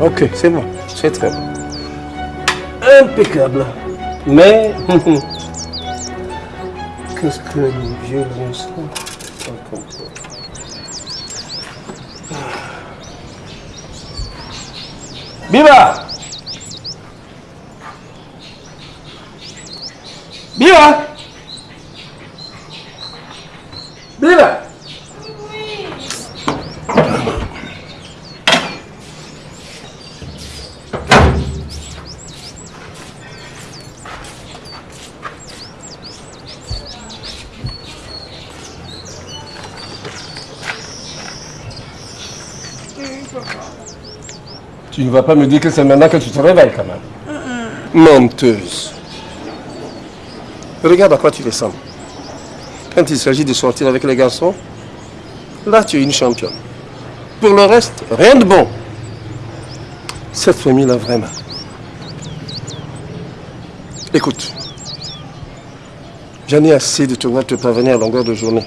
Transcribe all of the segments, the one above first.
Ok, c'est bon. C'est très bon. Impeccable. Mais, qu'est-ce que le vieux l'instant Biba Biba Biba Tu ne vas pas me dire que c'est maintenant que tu te réveilles quand même. Menteuse. Regarde à quoi tu ressembles. Quand il s'agit de sortir avec les garçons, là tu es une championne. Pour le reste, rien de bon. Cette famille-là, vraiment. Écoute, j'en ai assez de te voir te parvenir à longueur de journée.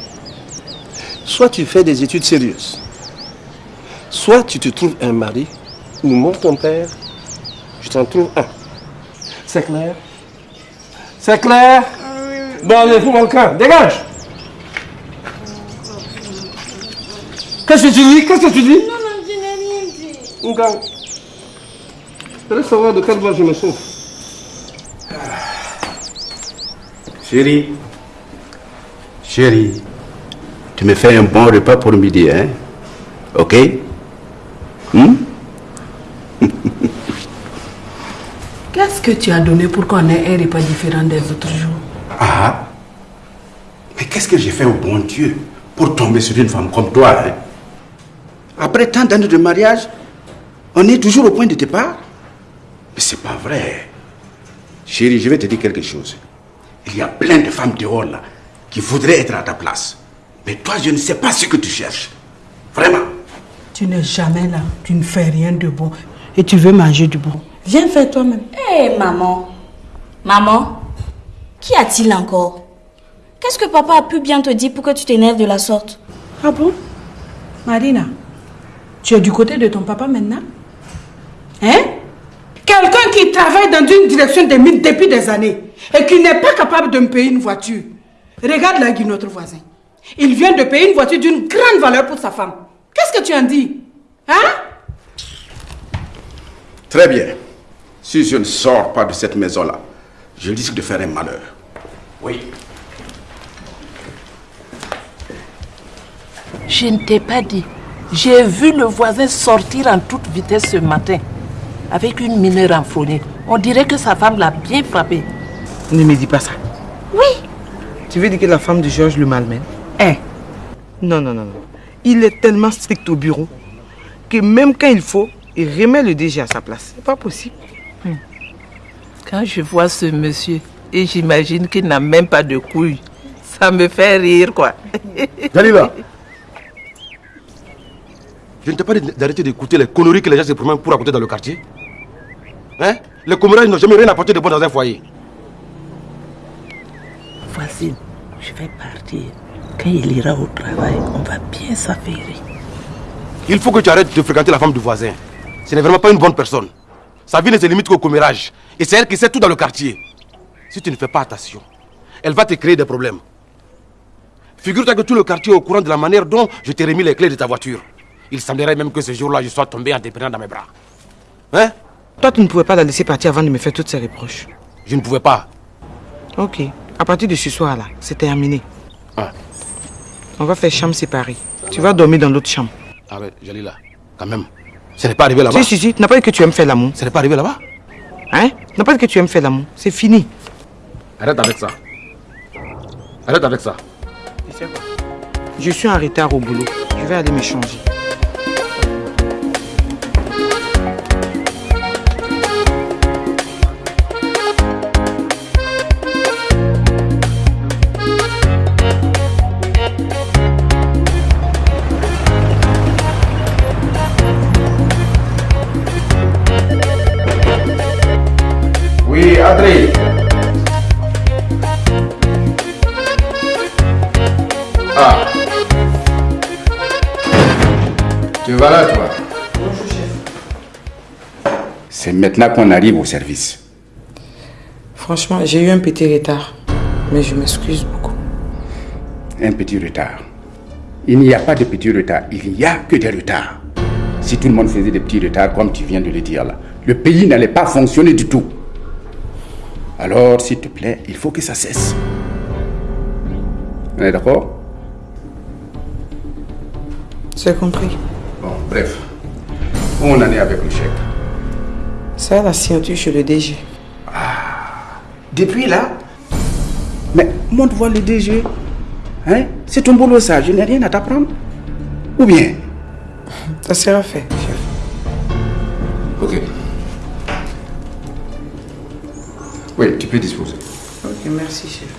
Soit tu fais des études sérieuses, soit tu te trouves un mari ou mon ton père, je t'en trouve un. C'est clair? C'est clair? Bon, allez, fous mon camp, dégage. Qu'est-ce que tu dis? Qu'est-ce que tu dis? Non, non, je n'ai rien dit. Je voudrais savoir de quelle voix je me sauve. Chérie, chérie, tu me fais un bon repas pour midi, hein? Ok? Hmm? Qu'est-ce que tu as donné pour qu'on ait un repas différent des autres jours? Ah Mais qu'est-ce que j'ai fait au bon Dieu pour tomber sur une femme comme toi hein? Après tant d'années de mariage, on est toujours au point de départ Mais c'est pas vrai. Chérie, je vais te dire quelque chose. Il y a plein de femmes dehors là qui voudraient être à ta place. Mais toi, je ne sais pas ce que tu cherches. Vraiment. Tu n'es jamais là, tu ne fais rien de bon et tu veux manger du bon. Viens faire toi-même. Hé, maman. Maman, qu'y a-t-il encore? Qu'est-ce que papa a pu bien te dire pour que tu t'énerves de la sorte? Ah bon? Marina, tu es du côté de ton papa maintenant? Hein? Quelqu'un qui travaille dans une direction des mines depuis des années et qui n'est pas capable de me payer une voiture. Regarde là, Guy, notre voisin. Il vient de payer une voiture d'une grande valeur pour sa femme. Qu'est-ce que tu en dis? Hein? Très bien. Si je ne sors pas de cette maison-là, je risque de faire un malheur. Oui. Je ne t'ai pas dit. J'ai vu le voisin sortir en toute vitesse ce matin avec une mineure enflammée. On dirait que sa femme l'a bien frappé. Ne me dis pas ça. Oui. Tu veux dire que la femme de Georges le malmène? Hein? Non, non, non, non. Il est tellement strict au bureau que même quand il faut, il remet le DG à sa place. C'est pas possible. Quand je vois ce monsieur et j'imagine qu'il n'a même pas de couilles, ça me fait rire, quoi. Dalila Je ne t'ai pas dit d'arrêter d'écouter les conneries que les gens se promènent pour raconter dans le quartier. Hein? Les commérages n'ont jamais rien apporté de bon dans un foyer. Voisine, je vais partir. Quand il ira au travail, on va bien s'affairer. Il faut que tu arrêtes de fréquenter la femme du voisin. Ce n'est vraiment pas une bonne personne. Sa vie ne se limite qu'au commérage. Et c'est elle qui sait tout dans le quartier. Si tu ne fais pas attention, elle va te créer des problèmes. Figure-toi que tout le quartier est au courant de la manière dont je t'ai remis les clés de ta voiture. Il semblerait même que ce jour-là, je sois tombé en te prenant dans mes bras. Hein? Toi, tu ne pouvais pas la laisser partir avant de me faire toutes ces reproches. Je ne pouvais pas. Ok. À partir de ce soir-là, c'est terminé. Ah. On va faire chambre séparée. Tu vas dormir dans l'autre chambre. Ah ouais, Jalila, quand même. Ce n'est pas arrivé là-bas. Si, si, si. Tu n'as pas dit que tu aimes faire l'amour. Ce n'est pas arrivé là-bas. Hein? Tu n'as pas dit que tu aimes faire l'amour. C'est fini. Arrête avec ça. Arrête avec ça. Je suis en retard au boulot. Je vais aller me changer. Voilà toi. C'est maintenant qu'on arrive au service. Franchement, j'ai eu un petit retard. Mais je m'excuse beaucoup. Un petit retard. Il n'y a pas de petit retard, il n'y a que des retards. Si tout le monde faisait des petits retards, comme tu viens de le dire là, le pays n'allait pas fonctionner du tout. Alors, s'il te plaît, il faut que ça cesse. On est d'accord? C'est compris. Bon, bref. Où on en est avec le chèque Ça, la signature chez le DG. Depuis là? Mais montre voir le DG. Hein? C'est ton boulot ça, je n'ai rien à t'apprendre. Ou bien? Ça sera fait, chef. Ok. Oui, tu peux disposer. Ok, merci, chef.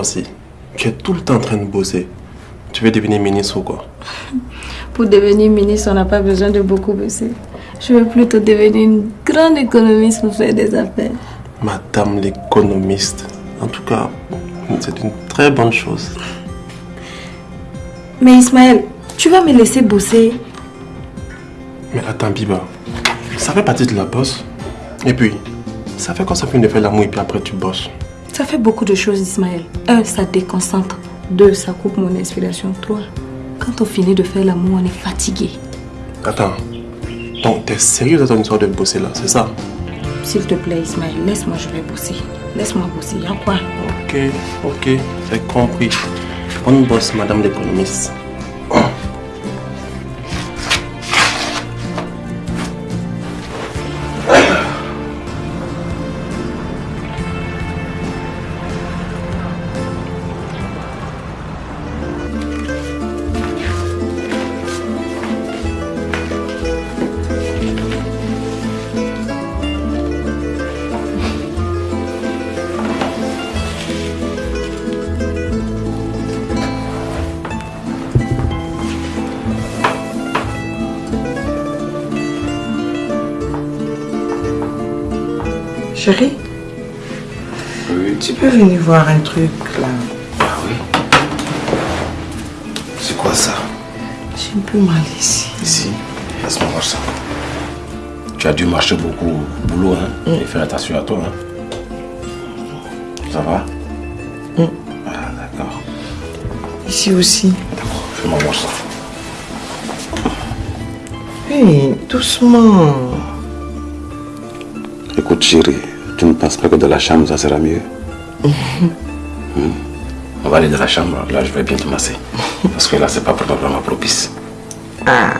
Aussi, tu es tout le temps en train de bosser. Tu veux devenir ministre ou quoi? Pour devenir ministre, on n'a pas besoin de beaucoup bosser. Je veux plutôt devenir une grande économiste pour faire des affaires. Madame l'économiste. En tout cas, c'est une très bonne chose. Mais Ismaël, tu vas me laisser bosser. Mais attends, Biba, ça fait partie de la bosse. Et puis, ça fait quoi ça finit de faire l'amour et puis après tu bosses Ça fait beaucoup de choses, Ismaël. Un, ça déconcentre. Deux, ça coupe mon inspiration. Trois, quand on finit de faire l'amour, on est fatigué. Attends, donc t'es sérieux dans ton histoire de bosser là, c'est ça? S'il te plaît, Ismaël, laisse-moi, je vais bosser. Laisse-moi bosser, y'a quoi? Ok, ok, j'ai compris. On bosse, madame l'économiste. Chérie, Oui. tu peux venir voir un truc là Ah oui C'est quoi ça? J'ai un peu mal ici. Ici, laisse-moi voir ça. Tu as dû marcher beaucoup au boulot, hein? Et faire attention à toi, hein? Ça va? Ah, d'accord. Ici aussi. D'accord, fais-moi voir ça. Hé, doucement. Écoute, chérie, tu ne penses pas que de la chambre, ça sera mieux Hmm. On va aller de la chambre, là, je vais bien te masser. Parce que là, c'est pas vraiment propice. Ah.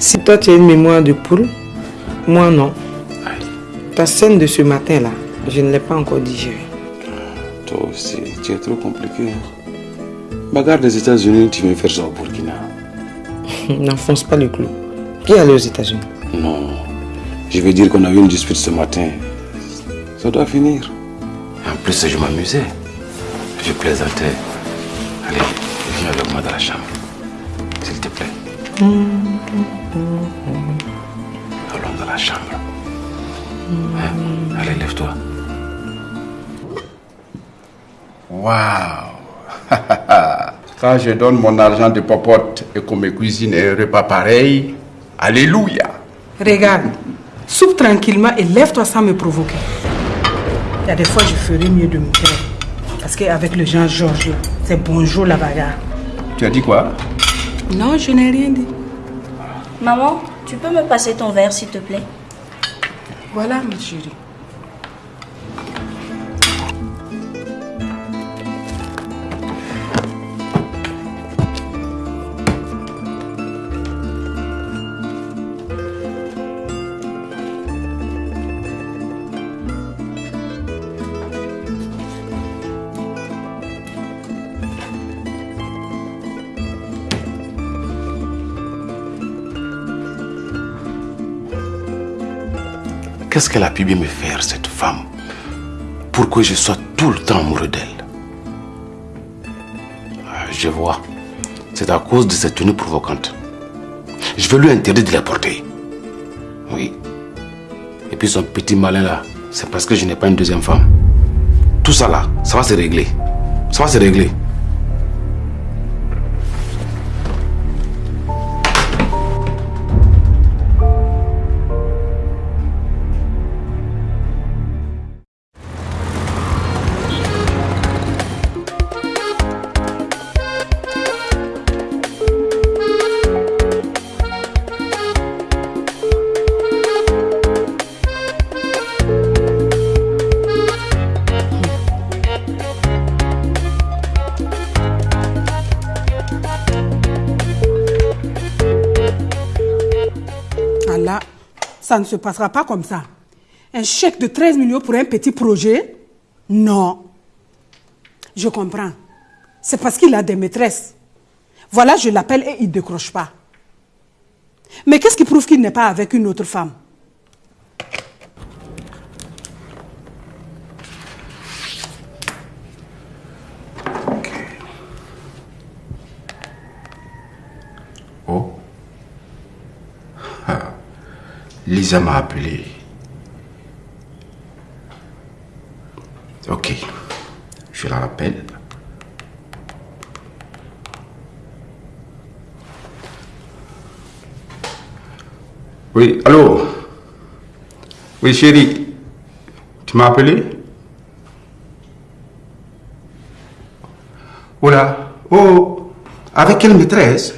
Si toi tu as une mémoire de poule, moi non. Aïe. Ta scène de ce matin là, je ne l'ai pas encore digérée. Toi aussi, tu es trop compliqué. Bagarre des États-Unis, tu viens faire ça au Burkina. N'enfonce pas le clou. Qui est allé aux États-Unis Non. Je vais dire qu'on a eu une dispute ce matin. Ça doit finir. En plus, je m'amusais. Je plaisantais. Allez, viens avec moi dans la chambre. S'il te plaît. Allons dans la chambre. Hein? Allez, lève-toi. Waouh Quand je donne mon argent de popote et qu'on me cuisine un repas pareil, Alléluia Regarde, soupe tranquillement et lève-toi sans me provoquer. Il y a des fois, je ferais mieux de me taire. Parce qu'avec le Jean Georges, c'est bonjour la bagarre. Tu as dit quoi? Non, je n'ai rien dit. Maman, tu peux me passer ton verre, s'il te plaît? Voilà, ma chérie. Qu'est-ce qu'elle a pu bien me faire, cette femme, pour que je sois tout le temps amoureux d'elle? Ah, Je vois. C'est à cause de cette tenue provocante. Je vais lui interdire de la porter. Oui. Et puis son petit malin là, c'est parce que je n'ai pas une deuxième femme. Tout ça là, ça va se régler. Ça va se régler. Ça ne se passera pas comme ça. Un chèque de 13 millions pour un petit projet Non. Je comprends. C'est parce qu'il a des maîtresses. Voilà, je l'appelle et il ne décroche pas. Mais qu'est-ce qui prouve qu'il n'est pas avec une autre femme? Lisa m'a appelé. Ok. Je la rappelle. Oui, allô? Oui, chérie. Tu m'as appelé? Oh là Oh Avec quelle maîtresse?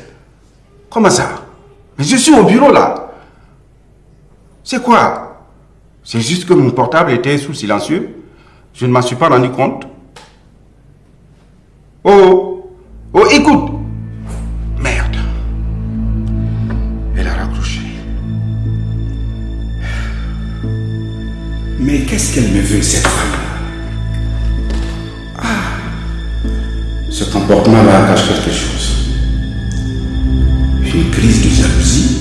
Comment ça? Mais je suis au bureau là. C'est quoi? C'est juste que mon portable était sous silencieux. Je ne m'en suis pas rendu compte. Oh Oh, écoute Merde. Elle a raccroché. Mais qu'est-ce qu'elle me veut, cette femme? Ah Ce comportement-là cache quelque chose. Une crise de jalousie.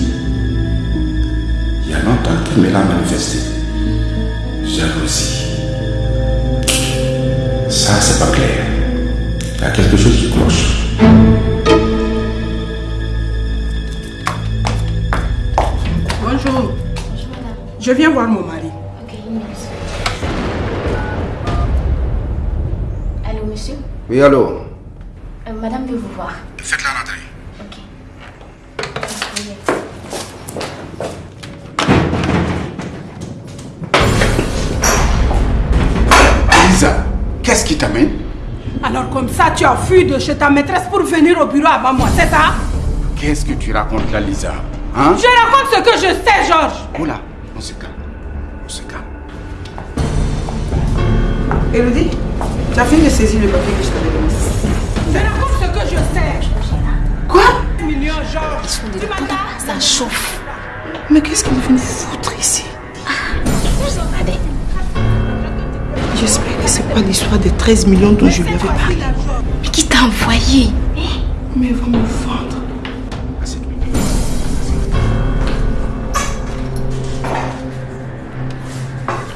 Il y a longtemps qu'elle me l'a manifesté. Jalousie. Ça, c'est pas clair. Il y a quelque chose qui cloche. Bonjour. Je viens voir mon mari. Allô, monsieur? Oui, allô? Euh, Madame veut vous voir. Qui t'amène Alors comme ça, tu as fui de chez ta maîtresse pour venir au bureau avant moi, c'est ça? Qu'est-ce que tu racontes là, Lisa Hein? Je raconte ce que je sais, Georges. Oula, on se calme. On se calme. Elodie, tu as fini de saisir le papier que je t'avais donné. Je raconte ce que je sais. Quoi? Million, Georges. Tu m'entends Ça chauffe. Mais qu'est-ce qu'il vient foutre? J'espère que c'est pas l'histoire des 13 millions dont je lui avais parlé. Mais qui t'a envoyé? Mais ils vont me vendre.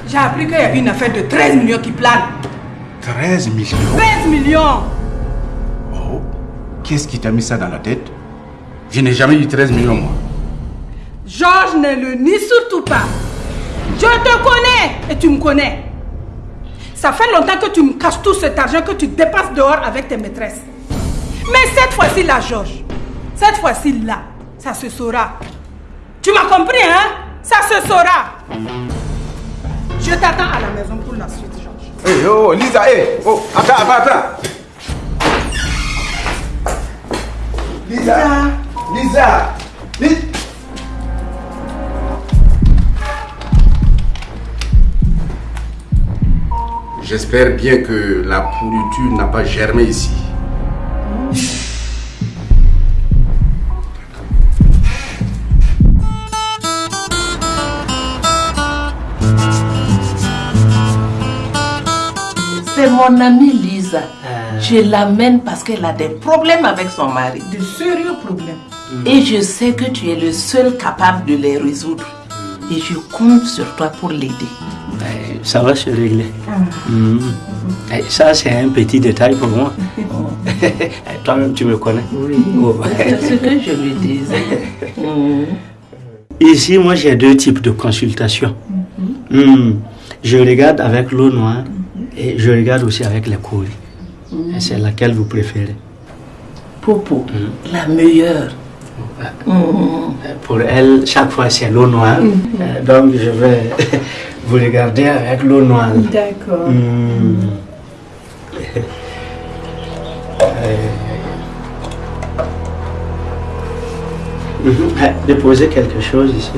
J'ai appris qu'il y avait une affaire de 13 millions qui plane. 13 millions? 13 millions Oh, qu'est-ce qui t'a mis ça dans la tête? Je n'ai jamais eu 13 millions, moi. Georges ne le nie surtout pas. Je te connais et tu me connais. Ça fait longtemps que tu me caches tout cet argent que tu dépasses dehors avec tes maîtresses. Mais cette fois-ci là, Georges, cette fois-ci là, ça se saura. Tu m'as compris, hein? Ça se saura. Je t'attends à la maison pour la suite, Georges. Hé, oh, Lisa, hé, oh, attends, attends, attends. Lisa, Lisa, Lisa. J'espère bien que la pourriture n'a pas germé ici. C'est mon amie Lisa. Je l'amène parce qu'elle a des problèmes avec son mari. De sérieux problèmes. Et je sais que tu es le seul capable de les résoudre. Et je compte sur toi pour l'aider. Eh, Ça va se régler. Mhm. Eh, Ça, c'est un petit détail pour moi. Eh, Toi-même, tu me connais. Oh. C'est ce que je lui disais. Mhm. Ici, moi, j'ai deux types de consultations. Hmm. Je regarde avec l'eau noire et je regarde aussi avec les courriers. Et C'est laquelle vous préférez? Popo, la meilleure. Pour elle, chaque fois, c'est l'eau noire. Donc, je vais vous regarder avec l'eau noire. D'accord. Hmm. Euh. Euh, Déposez quelque chose ici.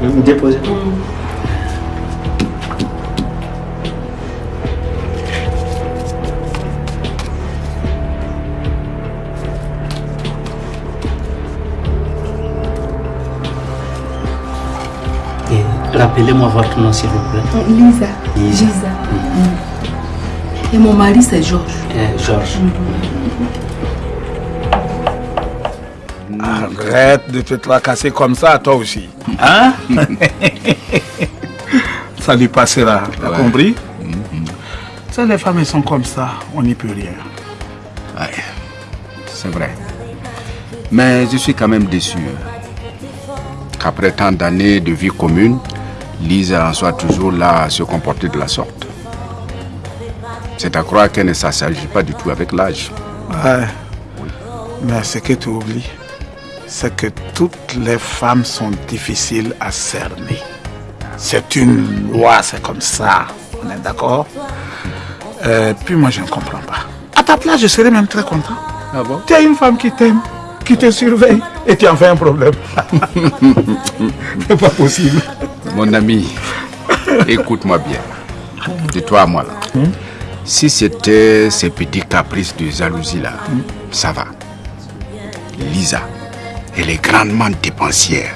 Hmm. Hmm, Rappelez-moi votre nom, s'il vous plaît. Lisa. Lisa. Et mon mari, c'est Georges. Euh, Georges. Arrête de te tracasser comme ça, toi aussi. Hein? Ça lui passera, t'as Ouais. compris? Sais, les femmes, elles sont comme ça, on n'y peut rien. Ouais, c'est vrai. Mais je suis quand même déçu. Qu'après tant d'années de vie commune, Lisa en soit toujours là à se comporter de la sorte. C'est à croire qu'elle ne s'assagit pas du tout avec l'âge. Ouais. Mais ce que tu oublies, c'est que toutes les femmes sont difficiles à cerner. C'est une loi, c'est comme ça. On est d'accord? Euh, Puis moi, je ne comprends pas. À ta place, je serais même très content. Ah bon? Tu as une femme qui t'aime, qui te surveille, et tu en fais un problème. c'est pas possible. Mon ami, écoute-moi bien. De toi à moi là. Si c'était ces petits caprices de jalousie là, ça va. Lisa, elle est grandement dépensière.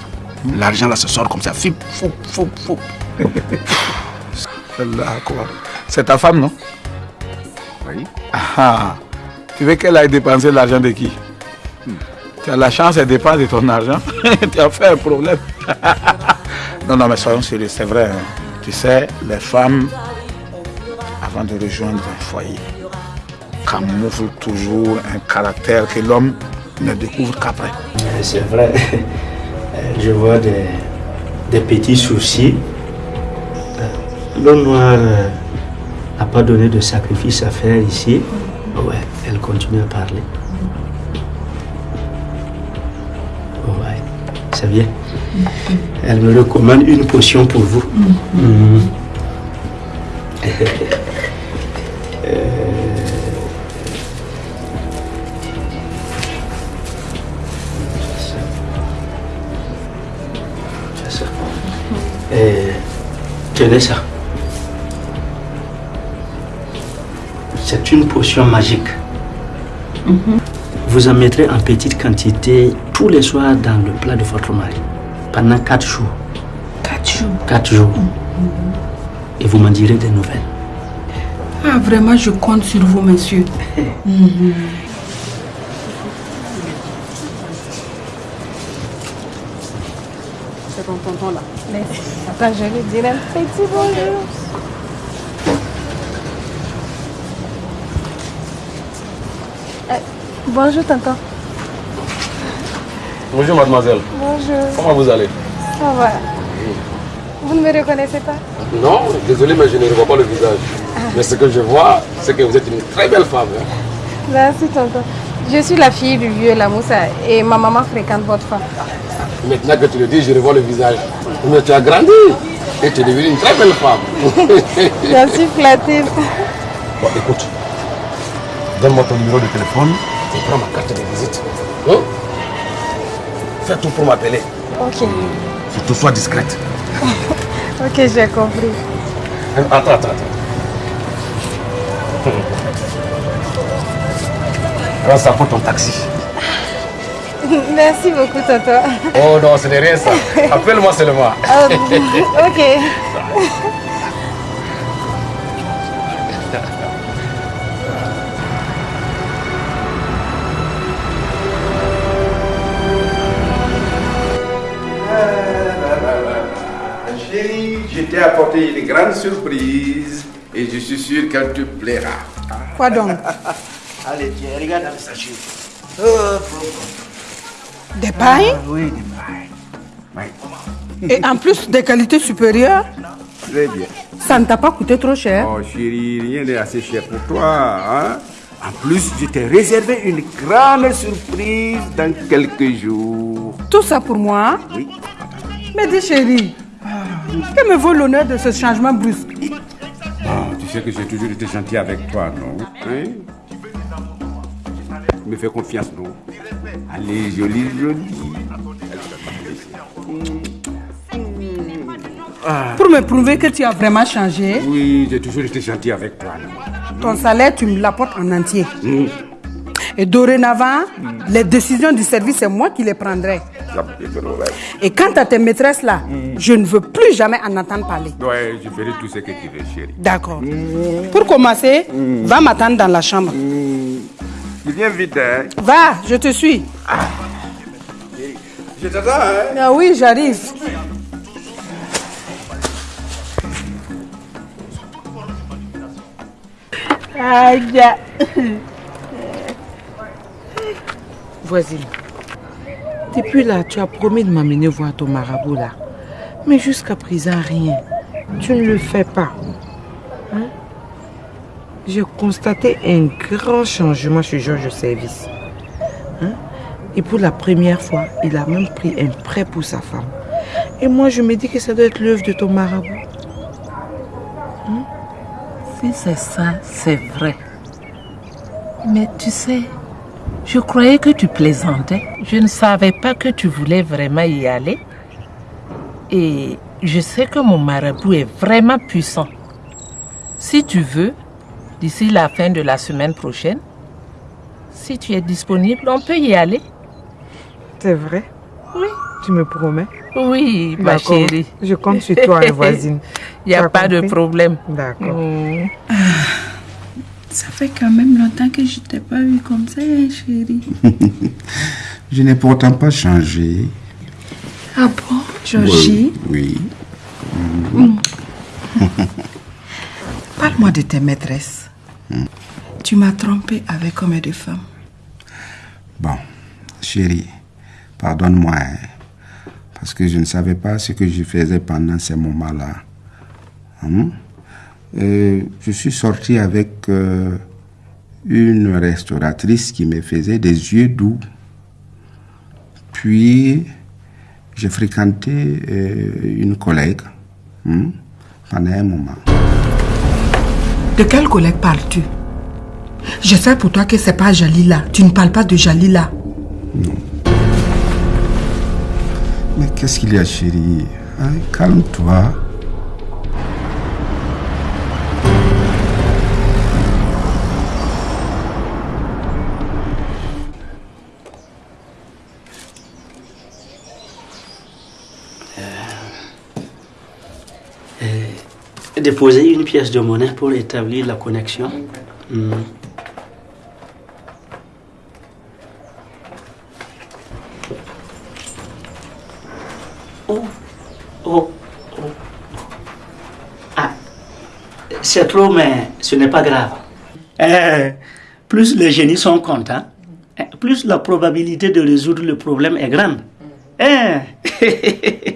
L'argent là se sort comme ça. Foup, foup. Celle-là, quoi C'est ta femme, non? Oui. Ah, tu veux qu'elle aille dépenser l'argent de qui? Tu as la chance, elle dépense de ton argent. tu as fait un problème. non, non, mais soyons sérieux, c'est vrai. hein. Tu sais, les femmes, avant de rejoindre un foyer, camouflent toujours un caractère que l'homme ne découvre qu'après. Euh, C'est vrai. Euh, Je vois des, des petits soucis. Euh, noire euh, n'a pas donné de sacrifice à faire ici. Ouais, elle continue à parler. C'est bien. Elle me recommande une potion pour vous. Mhm. C'est ça. Tenez ça. C'est une potion magique. Vous en mettrez en petite quantité tous les soirs dans le plat de votre mari pendant quatre jours. Quatre jours. Quatre jours. Et vous m'en direz des nouvelles. Ah, vraiment, je compte sur vous, monsieur. Mhm. C'est ton tonton là. Merci. Attends, je vais dire un petit bonjour. Euh, bonjour tonton. Bonjour mademoiselle. Bonjour. Comment vous allez? Ça va. Vous ne me reconnaissez pas? Non, désolé mais je ne revois pas le visage. Mais ce que je vois, c'est que vous êtes une très belle femme. hein. Merci tonton. Je suis la fille du vieux Lamoussa et ma maman fréquente votre femme. Maintenant que tu le dis, je revois le visage. Mais tu as grandi et tu es devenue une très belle femme. J'en suis flattée. Bon, écoute, donne-moi ton numéro de téléphone et prends ma carte de visite. Hein? Fais tout pour m'appeler. Ok. Surtout sois discrète. Ok, j'ai compris. Attends, attends, attends. Prends ça pour ton taxi. Merci beaucoup tonton. Oh non, ce n'est rien ça. Appelle-moi seulement. Ah, ok. T'ai apporté une grande surprise et je suis sûr qu'elle te plaira. Quoi donc? Allez, tiens, regarde dans le sachet. Des pailles? Oui, des pailles. Et en plus des qualités supérieures? Très bien. Ça ne t'a pas coûté trop cher? Oh chérie, rien n'est assez cher pour toi. Hein? En plus, je t'ai réservé une grande surprise dans quelques jours. Tout ça pour moi? Oui. Mais dis chérie, que me vaut l'honneur de ce changement brusque? Ah, tu sais que j'ai toujours été gentil avec toi, non? Hein? Tu me fais confiance, non? Allez, jolie, jolie. Pour me prouver que tu as vraiment changé, Oui, j'ai toujours été gentil avec toi, non? Ton salaire, tu me l'apportes en entier. Hum, Et dorénavant, les décisions du service, c'est moi qui les prendrai. Et quant à tes maîtresses là, je ne veux plus jamais en entendre parler. Ouais, je ferai tout ce que tu veux, chérie. D'accord. Pour commencer, va m'attendre dans la chambre. Tu viens vite, hein Va, je te suis. Je t'attends, hein Ah oui, j'arrive. Aïe. Voisine, depuis là, tu as promis de m'amener voir ton marabout là. Mais jusqu'à présent, rien. Tu ne le fais pas. Hein? J'ai constaté un grand changement chez Georges Service. Hein? Et pour la première fois, il a même pris un prêt pour sa femme. Et moi, je me dis que ça doit être l'œuvre de ton marabout. Si c'est ça, c'est vrai. Mais tu sais, je croyais que tu plaisantais. Je ne savais pas que tu voulais vraiment y aller. Et je sais que mon marabout est vraiment puissant. Si tu veux, d'ici la fin de la semaine prochaine, si tu es disponible, on peut y aller. C'est vrai? Oui. Tu me promets? Oui, ma chérie. Je compte sur toi, voisine. Il n'y a pas de problème. D'accord. Mm. Ça fait quand même longtemps que je t'ai pas vu comme ça, hein, chérie. Je n'ai pourtant pas changé. Ah bon, Georgie? Oui. Parle-moi de tes maîtresses. Tu m'as trompé avec combien de femmes? Bon, chérie, pardonne-moi, hein, parce que je ne savais pas ce que je faisais pendant ces moments-là. Hein? Je suis sorti avec euh, une restauratrice qui me faisait des yeux doux. Puis, j'ai fréquenté euh, une collègue hein, pendant un moment. De quel collègue parles-tu? Je sais pour toi que c'est pas Jalila. Tu ne parles pas de Jalila. Mais qu'est-ce qu'il y a, chérie? Hein, Calme-toi. Déposer une pièce de monnaie pour établir la connexion. Hmm. Oh, oh, oh. Ah, c'est trop, mais ce n'est pas grave. Eh, plus les génies sont contents, eh, plus la probabilité de résoudre le problème est grande. Eh.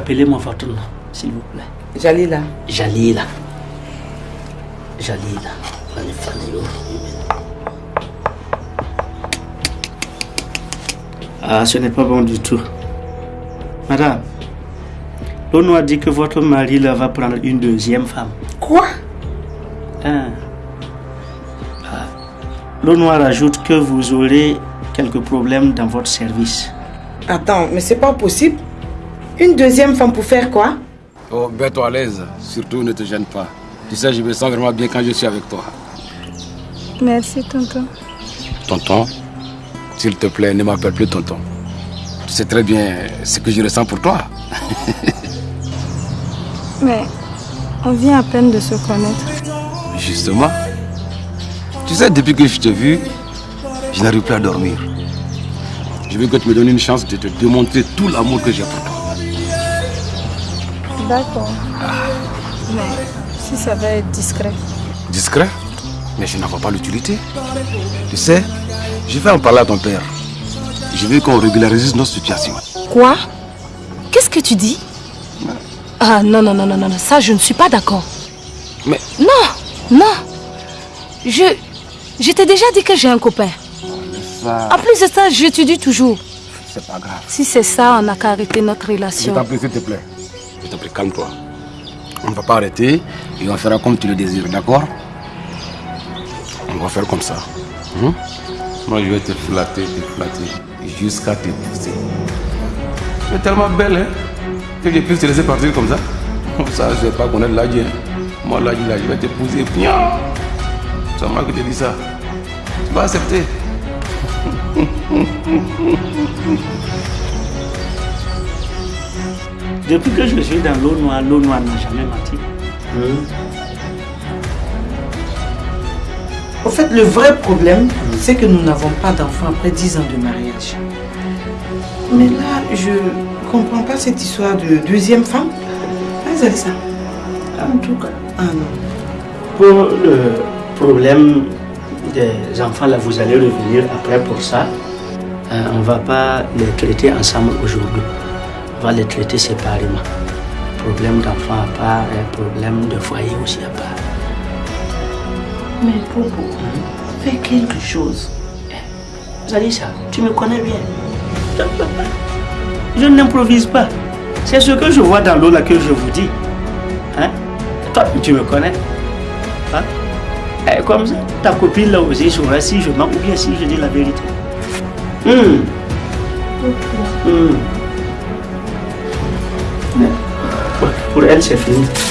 Rappelez-moi votre nom, s'il vous plaît. Jalila. Jalila. Jalila. Ah, ce n'est pas bon du tout. Madame, l'on a dit que votre mari là, va prendre une deuxième femme. Quoi? Hein? Ah. Noire ajoute que vous aurez quelques problèmes dans votre service. Attends, mais c'est pas possible. Une deuxième femme pour faire quoi? Oh, mets-toi à l'aise. Surtout, ne te gêne pas. Tu sais, je me sens vraiment bien quand je suis avec toi. Merci, tonton. Tonton, s'il te plaît, ne m'appelle plus tonton. Tu sais très bien ce que je ressens pour toi. Mais On vient à peine de se connaître. Justement. Tu sais, depuis que je t'ai vu, je n'arrive plus à dormir. Je veux que tu me donnes une chance de te démontrer tout l'amour que j'ai pour toi. D'accord. Mais si ça va être discret. Discret Mais je n'en vois pas l'utilité. Tu sais, je vais en parler à ton père. Je veux qu'on régularise notre situation. Quoi? Qu'est-ce que tu dis? Ah non, non, non, non, non, non, ça je ne suis pas d'accord. Mais... Non, non. Je... Je t'ai déjà dit que j'ai un copain. Ça... En plus de ça, j'étudie toujours. C'est pas grave. Si c'est ça, on n'a qu'à arrêter notre Je relation. t'en prie, s'il te plaît. Prie, calme-toi. On ne va pas arrêter et on fera comme tu le désires, d'accord? On va faire comme ça. Hein Moi, je vais te flatter, te flatter, jusqu'à te pousser. Tu es tellement belle, hein Que je puisse te laisser partir comme ça Comme ça, je ne vais pas connaître l'Adji. Hein. Moi, l'Adji, là, je vais. Pian C'est moi qui te dis ça. Tu vas accepter. Depuis que je suis dans l'eau noire, l'eau noire n'a jamais menti. Au fait, le vrai problème, c'est que nous n'avons pas d'enfants après 10 ans de mariage. Mais là, je comprends pas cette histoire de deuxième femme. Ah, vous avez ça En tout cas. Ah non. Pour le problème des enfants, là, vous allez revenir après pour ça. Euh, on ne va pas les traiter ensemble aujourd'hui. On va les traiter séparément. Problème d'enfant à part et problème de foyer aussi à part. Mais Popo, fais quelque chose. Zalissa, tu me connais bien. Je n'improvise pas. C'est ce que je vois dans l'eau là que je vous dis. Hein? Toi, tu me connais. Hein? Et comme ça, ta copine là aussi saura si je mens ou bien si je dis la vérité. Hum. Hum. Ouais, Pour elle,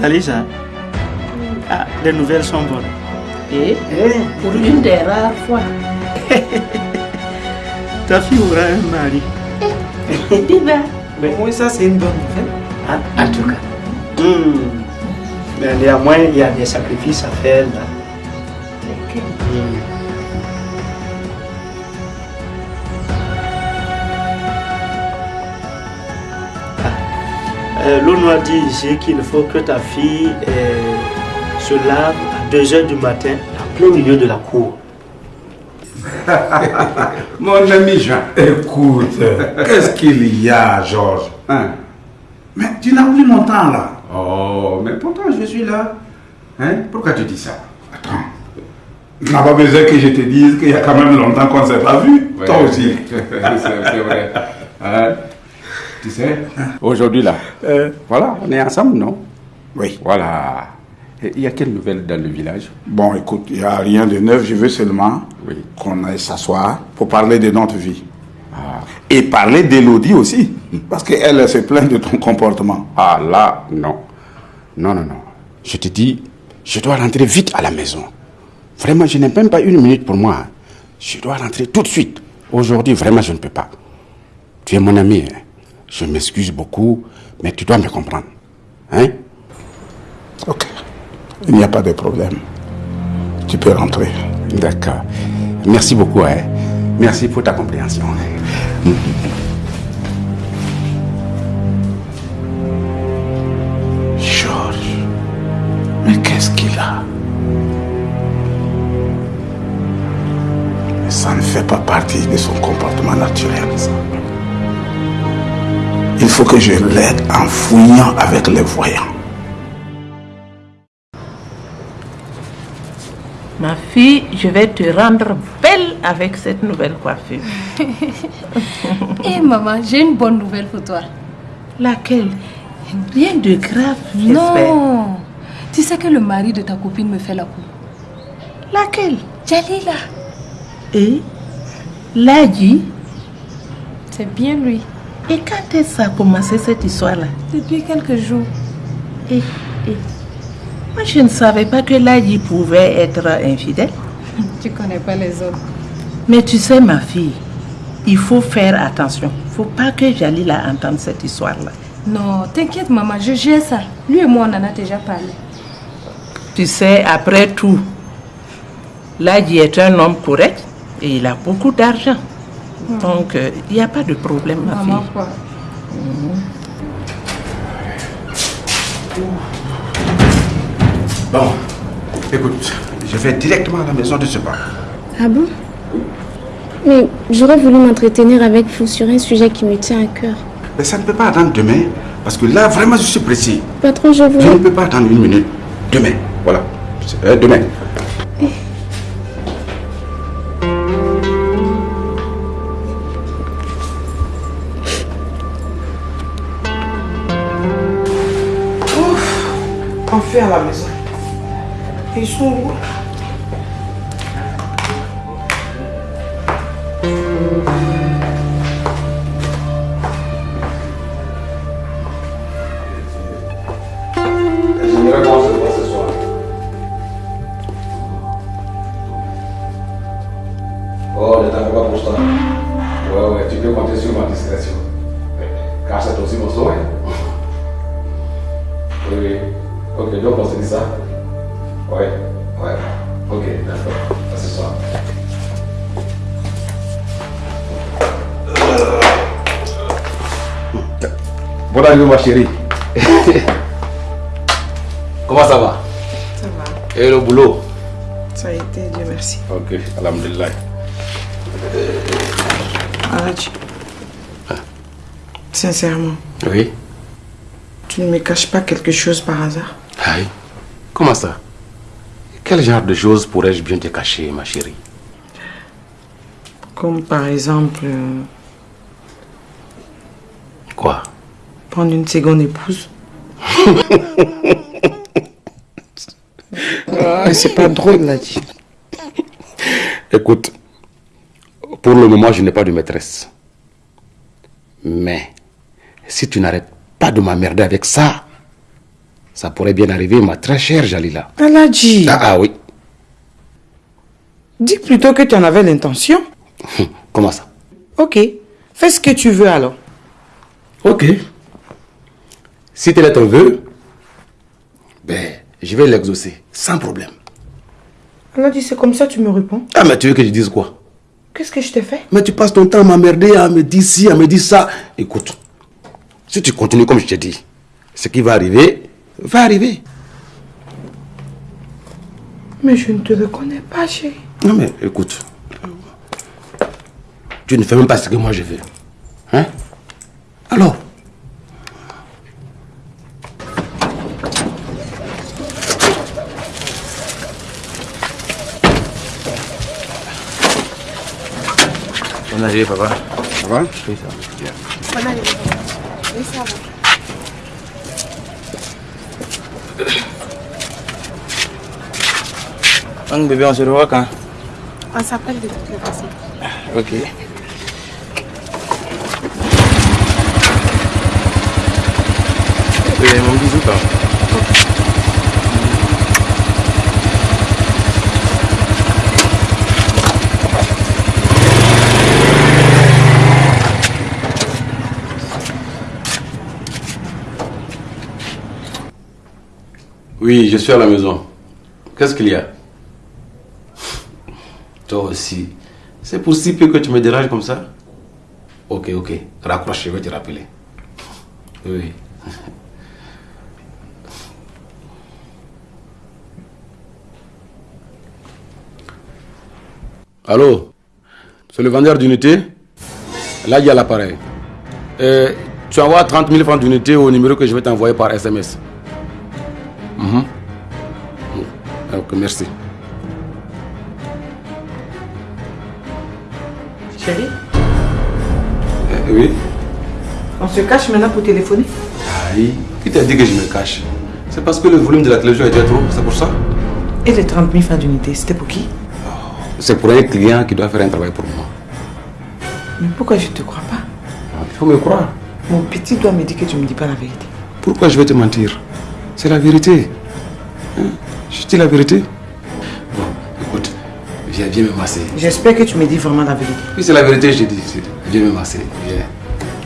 Zalissa, ah, les nouvelles sont bonnes. Et pour une des rares fois. Ta fille aura un mari. Dis ben. Mais Oui, ça c'est une bonne nouvelle. en, en tout cas. Hmm. Mais néanmoins, il y a des sacrifices à faire là. Euh, L'eau noire dit ici qu'il faut que ta fille euh, se lave à 2h du matin en plein milieu de la cour. Mon ami Jean, écoute, qu'est-ce qu'il y a, Georges hein? Mais tu n'as plus mon temps là. Oh, mais pourtant je suis là. Hein? Pourquoi tu dis ça? Attends. Tu n'as pas besoin que je te dise qu'il y a quand même longtemps qu'on ne s'est pas vu. Ouais. Toi aussi. c'est vrai. Hein? Tu sais, aujourd'hui là, voilà, on est ensemble, non? Oui. Voilà. Et Il y a quelle nouvelle dans le village? Bon, écoute, il n'y a rien de neuf. Je veux seulement Oui. qu'on aille s'asseoir pour parler de notre vie. Et parler d'Élodie aussi. Parce qu'elle elle se plaint de ton comportement. Ah là, non. Non, non, non. Je te dis, je dois rentrer vite à la maison. Vraiment, je n'ai même pas une minute pour moi. Je dois rentrer tout de suite. Aujourd'hui, vraiment, je ne peux pas. Tu es mon ami. hein. Je m'excuse beaucoup, mais tu dois me comprendre. Hein? Ok. Il n'y a pas de problème. Tu peux rentrer. D'accord. Merci beaucoup. Hein. Merci pour ta compréhension. Georges, mais qu'est-ce qu'il a? Ça ne fait pas partie de son comportement naturel. ça. Il faut que je l'aide en fouillant avec les voyants. Ma fille, je vais te rendre belle avec cette nouvelle coiffure. Eh maman, j'ai une bonne nouvelle pour toi. Laquelle? Rien de grave, j'espère. Non, Tu sais que le mari de ta copine me fait la cour. Laquelle? Jalila. Et? L'a dit C'est bien lui. Et quand est-ce que ça a commencé cette histoire-là Depuis quelques jours. Et, et, moi, je ne savais pas que Ladi pouvait être infidèle. Tu connais pas les autres. Mais tu sais, ma fille, il faut faire attention. Il faut pas que Jalila entende cette histoire-là. Non, t'inquiète, maman, je gère ça. Lui et moi, on en a déjà parlé. Tu sais, après tout, Ladi est un homme correct et il a beaucoup d'argent. Donc, euh, il n'y a pas de problème, ma Maman, fille. quoi Bon, écoute, je vais directement à la maison de ce pas. Ah bon? Mais j'aurais voulu m'entretenir avec vous sur un sujet qui me tient à cœur. Mais ça ne peut pas attendre demain, parce que là, vraiment, je suis précis. Patron, je Je ne peux pas attendre une minute. Demain, voilà. Euh, demain. À la maison. Ils Bonne arrivée, ma chérie? Comment ça va? Ça va. Et le boulot? Ça a été, Dieu merci. Ok, alhamdulillah. Aladji. Sincèrement, Oui tu ne me caches pas quelque chose par hasard? Aïe. Comment ça? Quel genre de choses pourrais-je bien te cacher, ma chérie? Comme par exemple, euh, Quoi prendre une seconde épouse. Ah, c'est pas drôle, là. Écoute, pour le moment, je n'ai pas de maîtresse. Mais si tu n'arrêtes pas de m'emmerder avec ça, ça pourrait bien arriver, ma très chère Jalila. Aladji, Ah, ah oui. dis plutôt que tu en avais l'intention. Comment ça? Ok, fais ce que tu veux alors. Ok. Si tel est ton vœu, ben, je vais l'exaucer, sans problème. Aladji, c'est comme ça que tu me réponds. Ah, mais tu veux que je dise quoi? Qu'est-ce que je t'ai fait? Mais tu passes ton temps à m'emmerder, à me dire ci, à me dire ça. Écoute, si tu continues comme je t'ai dit, ce qui va arriver, va arriver. Mais je ne te reconnais pas, chérie. Non mais écoute, tu ne fais même pas ce que moi je veux. Hein? Alors? Arrivée, papa. Ça va Oui, ça va. Bien. Donc, bébé, on se revoit quand? On s'appelle de toutes les façons. Ok. Oui, mon bisou, quand Oui, je suis à la maison. Qu'est-ce qu'il y a? Toi aussi. C'est pour si peu que tu me déranges comme ça Ok, ok. Raccroche, je vais te rappeler. Oui. Allô? C'est le vendeur d'unité? Là, il y a l'appareil. Euh, tu envoies 30 000 francs d'unité au numéro que je vais t'envoyer par SMS. Mhm. Ok, merci. Chérie, Euh, oui on se cache maintenant pour téléphoner. Aïe, qui t'a dit que je me cache? C'est parce que le volume de la télévision était trop, c'est pour ça? Et les 30 000 francs d'unité, c'était pour qui? C'est pour un client qui doit faire un travail pour moi. Mais pourquoi je ne te crois pas? Il faut me croire. Mon petit doigt me dit que tu ne me dis pas la vérité. Pourquoi je vais te mentir? C'est la vérité. Hein? Je dis la vérité. Bon, écoute, viens, viens me masser. J'espère que tu me dis vraiment la vérité. Oui, c'est la vérité, je dis. Viens me masser, viens.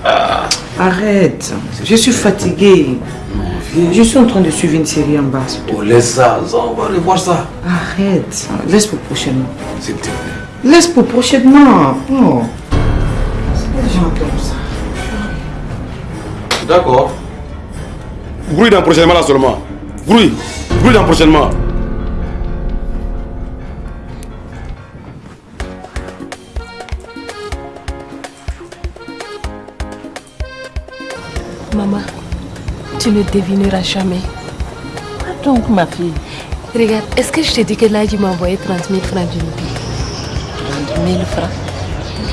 Ah. Arrête, je suis fatiguée. Je suis en train de suivre une série en bas. Oh, laisse ça, ça, on va revoir ça. Arrête, laisse pour prochainement. S'il te plaît. Laisse pour prochainement. Oh. C'est des gens comme ça. D'accord. Bruit dans prochainement là seulement. Bruit. Bruit dans prochainement. Maman, tu ne devineras jamais. Donc, ma fille? Regarde, est-ce que je t'ai dit que là, tu m'as envoyé 30 000 francs d'unité 30 000 francs?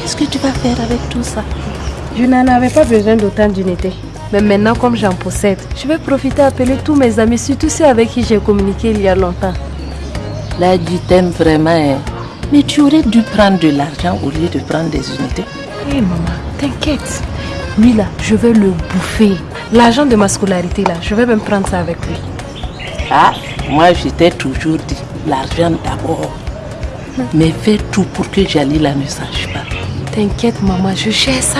Qu'est-ce que tu vas faire avec tout ça? Je n'en avais pas besoin d'autant d'unités. Mais maintenant, comme j'en possède, je vais profiter à appeler tous mes amis, surtout ceux avec qui j'ai communiqué il y a longtemps. Là, tu t'aimes vraiment. hein. Mais tu aurais dû prendre de l'argent au lieu de prendre des unités. Hé maman, t'inquiète. Lui là, je vais le bouffer. L'argent de ma scolarité là, je vais même prendre ça avec lui. Ah, moi, je t'ai toujours dit, l'argent d'abord. Mais fais tout pour que Jalila ne sache pas. T'inquiète maman, je gère ça.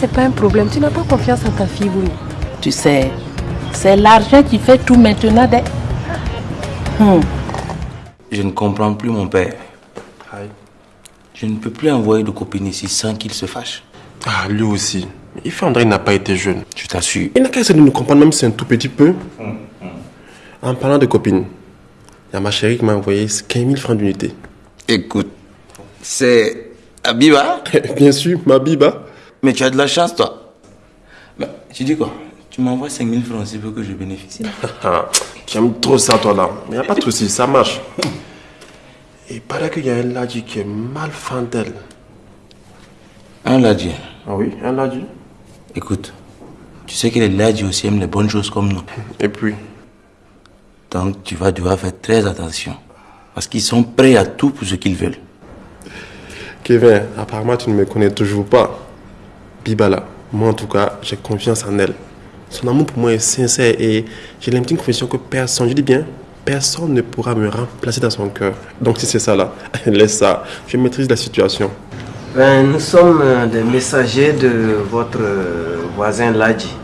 C'est pas un problème. Tu n'as pas confiance en ta fille, oui. Tu sais, c'est l'argent qui fait tout maintenant. dès- Hmm. Je ne comprends plus mon père. Je ne peux plus envoyer de copine ici sans qu'il se fâche. Ah, lui aussi. Il fait André n'a pas été jeune. Je t'assure. Il n'a qu'à essayer de nous comprendre, même si c'est un tout petit peu. En parlant de copines, il y a ma chérie qui m'a envoyé 15 000 francs d'unité. Écoute, c'est Abiba Bien sûr, ma biba. Mais tu as de la chance, toi. Bah, tu dis quoi? Tu m'envoies 5 000 francs s'il veut que je bénéficie. Ah, tu aimes trop ça, toi, là. Mais il n'y a pas de souci, ça marche. Et il paraît qu'il y a un ladji qui est mal fan d'elle. Un ladji Ah oui, un ladji. Écoute, tu sais que les ladji aussi aiment les bonnes choses comme nous. Et puis? Donc tu vas devoir faire très attention. Parce qu'ils sont prêts à tout pour ce qu'ils veulent. Kevin, apparemment, tu ne me connais toujours pas. Biba, là, moi, en tout cas, j'ai confiance en elle. Son amour pour moi est sincère et j'ai l'intime conviction que personne, je dis bien, personne ne pourra me remplacer dans son cœur. Donc, si c'est ça, là, laisse ça. Je maîtrise la situation. Ben, nous sommes euh, des messagers de votre euh, voisin Ladji.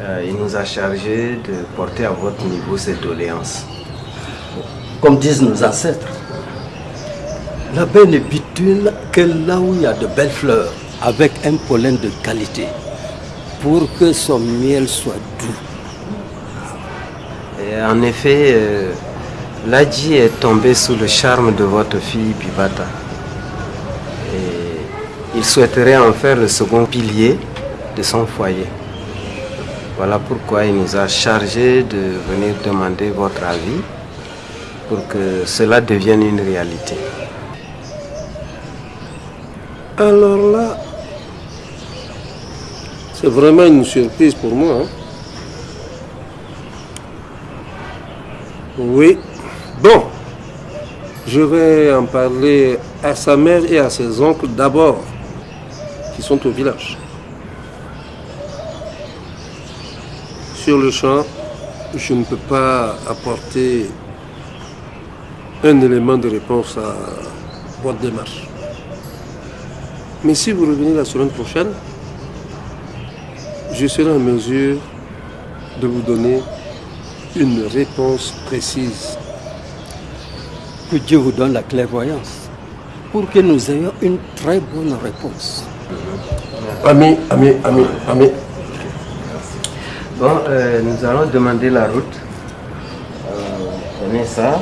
Euh, il nous a chargé de porter à votre niveau cette doléance. Comme disent nos ancêtres, la ne bitule que là où il y a de belles fleurs, avec un pollen de qualité, pour que son miel soit doux. Et en effet, euh, Ladji est tombé sous le charme de votre fille Bibata. Et il souhaiterait en faire le second pilier de son foyer. Voilà pourquoi il nous a chargé de venir demander votre avis pour que cela devienne une réalité. Alors là, c'est vraiment une surprise pour moi. hein. Oui. Bon, je vais en parler à sa mère et à ses oncles d'abord, qui sont au village. Sur le champ, je ne peux pas apporter un élément de réponse à votre démarche. Mais si vous revenez la semaine prochaine, je serai en mesure de vous donner une réponse précise. Que Dieu vous donne la clairvoyance pour que nous ayons une très bonne réponse. Ami, ami, ami, ami. Bon, euh, nous allons demander la route. Euh, prenez ça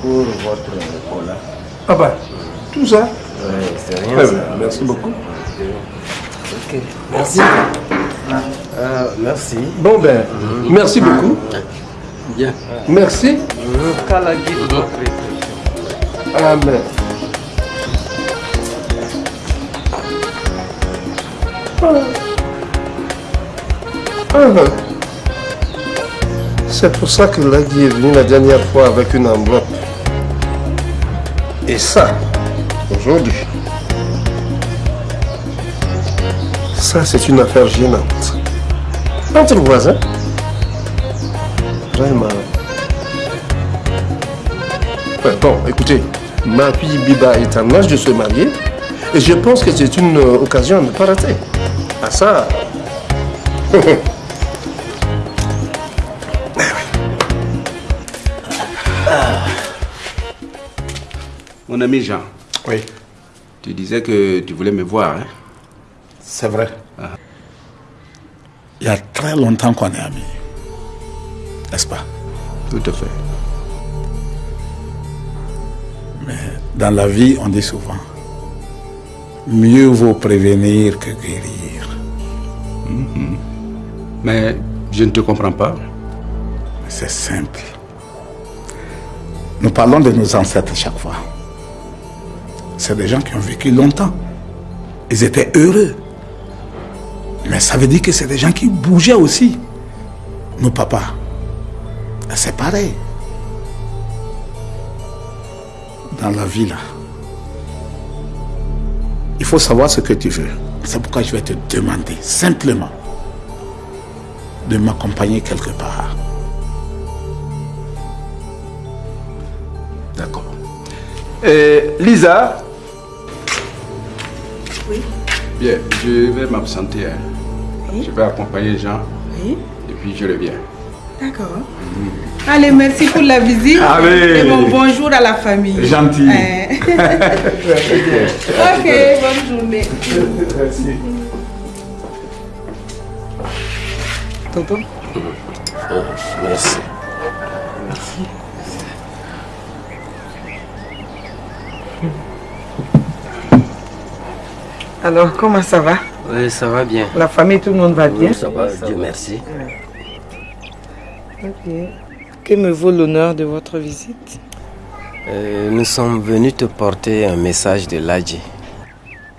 pour votre cola. Ah bah, tout ça Ouais, c'est rien. Ça. merci beaucoup. Ok. Merci. Merci. Bon ben, merci beaucoup. Bien. Merci. Amen. Ah. Ah. C'est pour ça que Lagui est venu la dernière fois avec une enveloppe. Et ça, aujourd'hui, ça c'est une affaire gênante. Entre voisins, vraiment. Ouais, bon, écoutez, ma fille Biba est en âge de se marier et je pense que c'est une euh, occasion à ne pas rater. Ah ça Mon ami Jean. Oui. Tu disais que tu voulais me voir, hein? C'est vrai. Très longtemps qu'on est amis. N'est-ce pas? Tout à fait. Mais dans la vie, on dit souvent, mieux vaut prévenir que guérir. Mhm. Mais je ne te comprends pas. C'est simple. Nous parlons de nos ancêtres chaque fois. C'est des gens qui ont vécu longtemps. Ils étaient heureux. Mais ça veut dire que c'est des gens qui bougeaient aussi. Nos papas, c'est pareil. Dans la vie, là, il faut savoir ce que tu veux. C'est pourquoi je vais te demander simplement de m'accompagner quelque part. D'accord. Euh, Lisa? Oui. Bien, je vais m'absenter. hein. Oui. Je vais accompagner Jean Oui. et puis je reviens. D'accord. Allez, merci pour la visite. Allez. Et mon bonjour à la famille. Gentil. Ok, bonne journée. Merci. Tonton Merci. Alors, comment ça va? Oui, ça va bien. La famille, tout le monde va bien? Oui, ça va, Dieu merci. Ok. Que me vaut l'honneur de votre visite? Euh, nous sommes venus te porter un message de Ladji.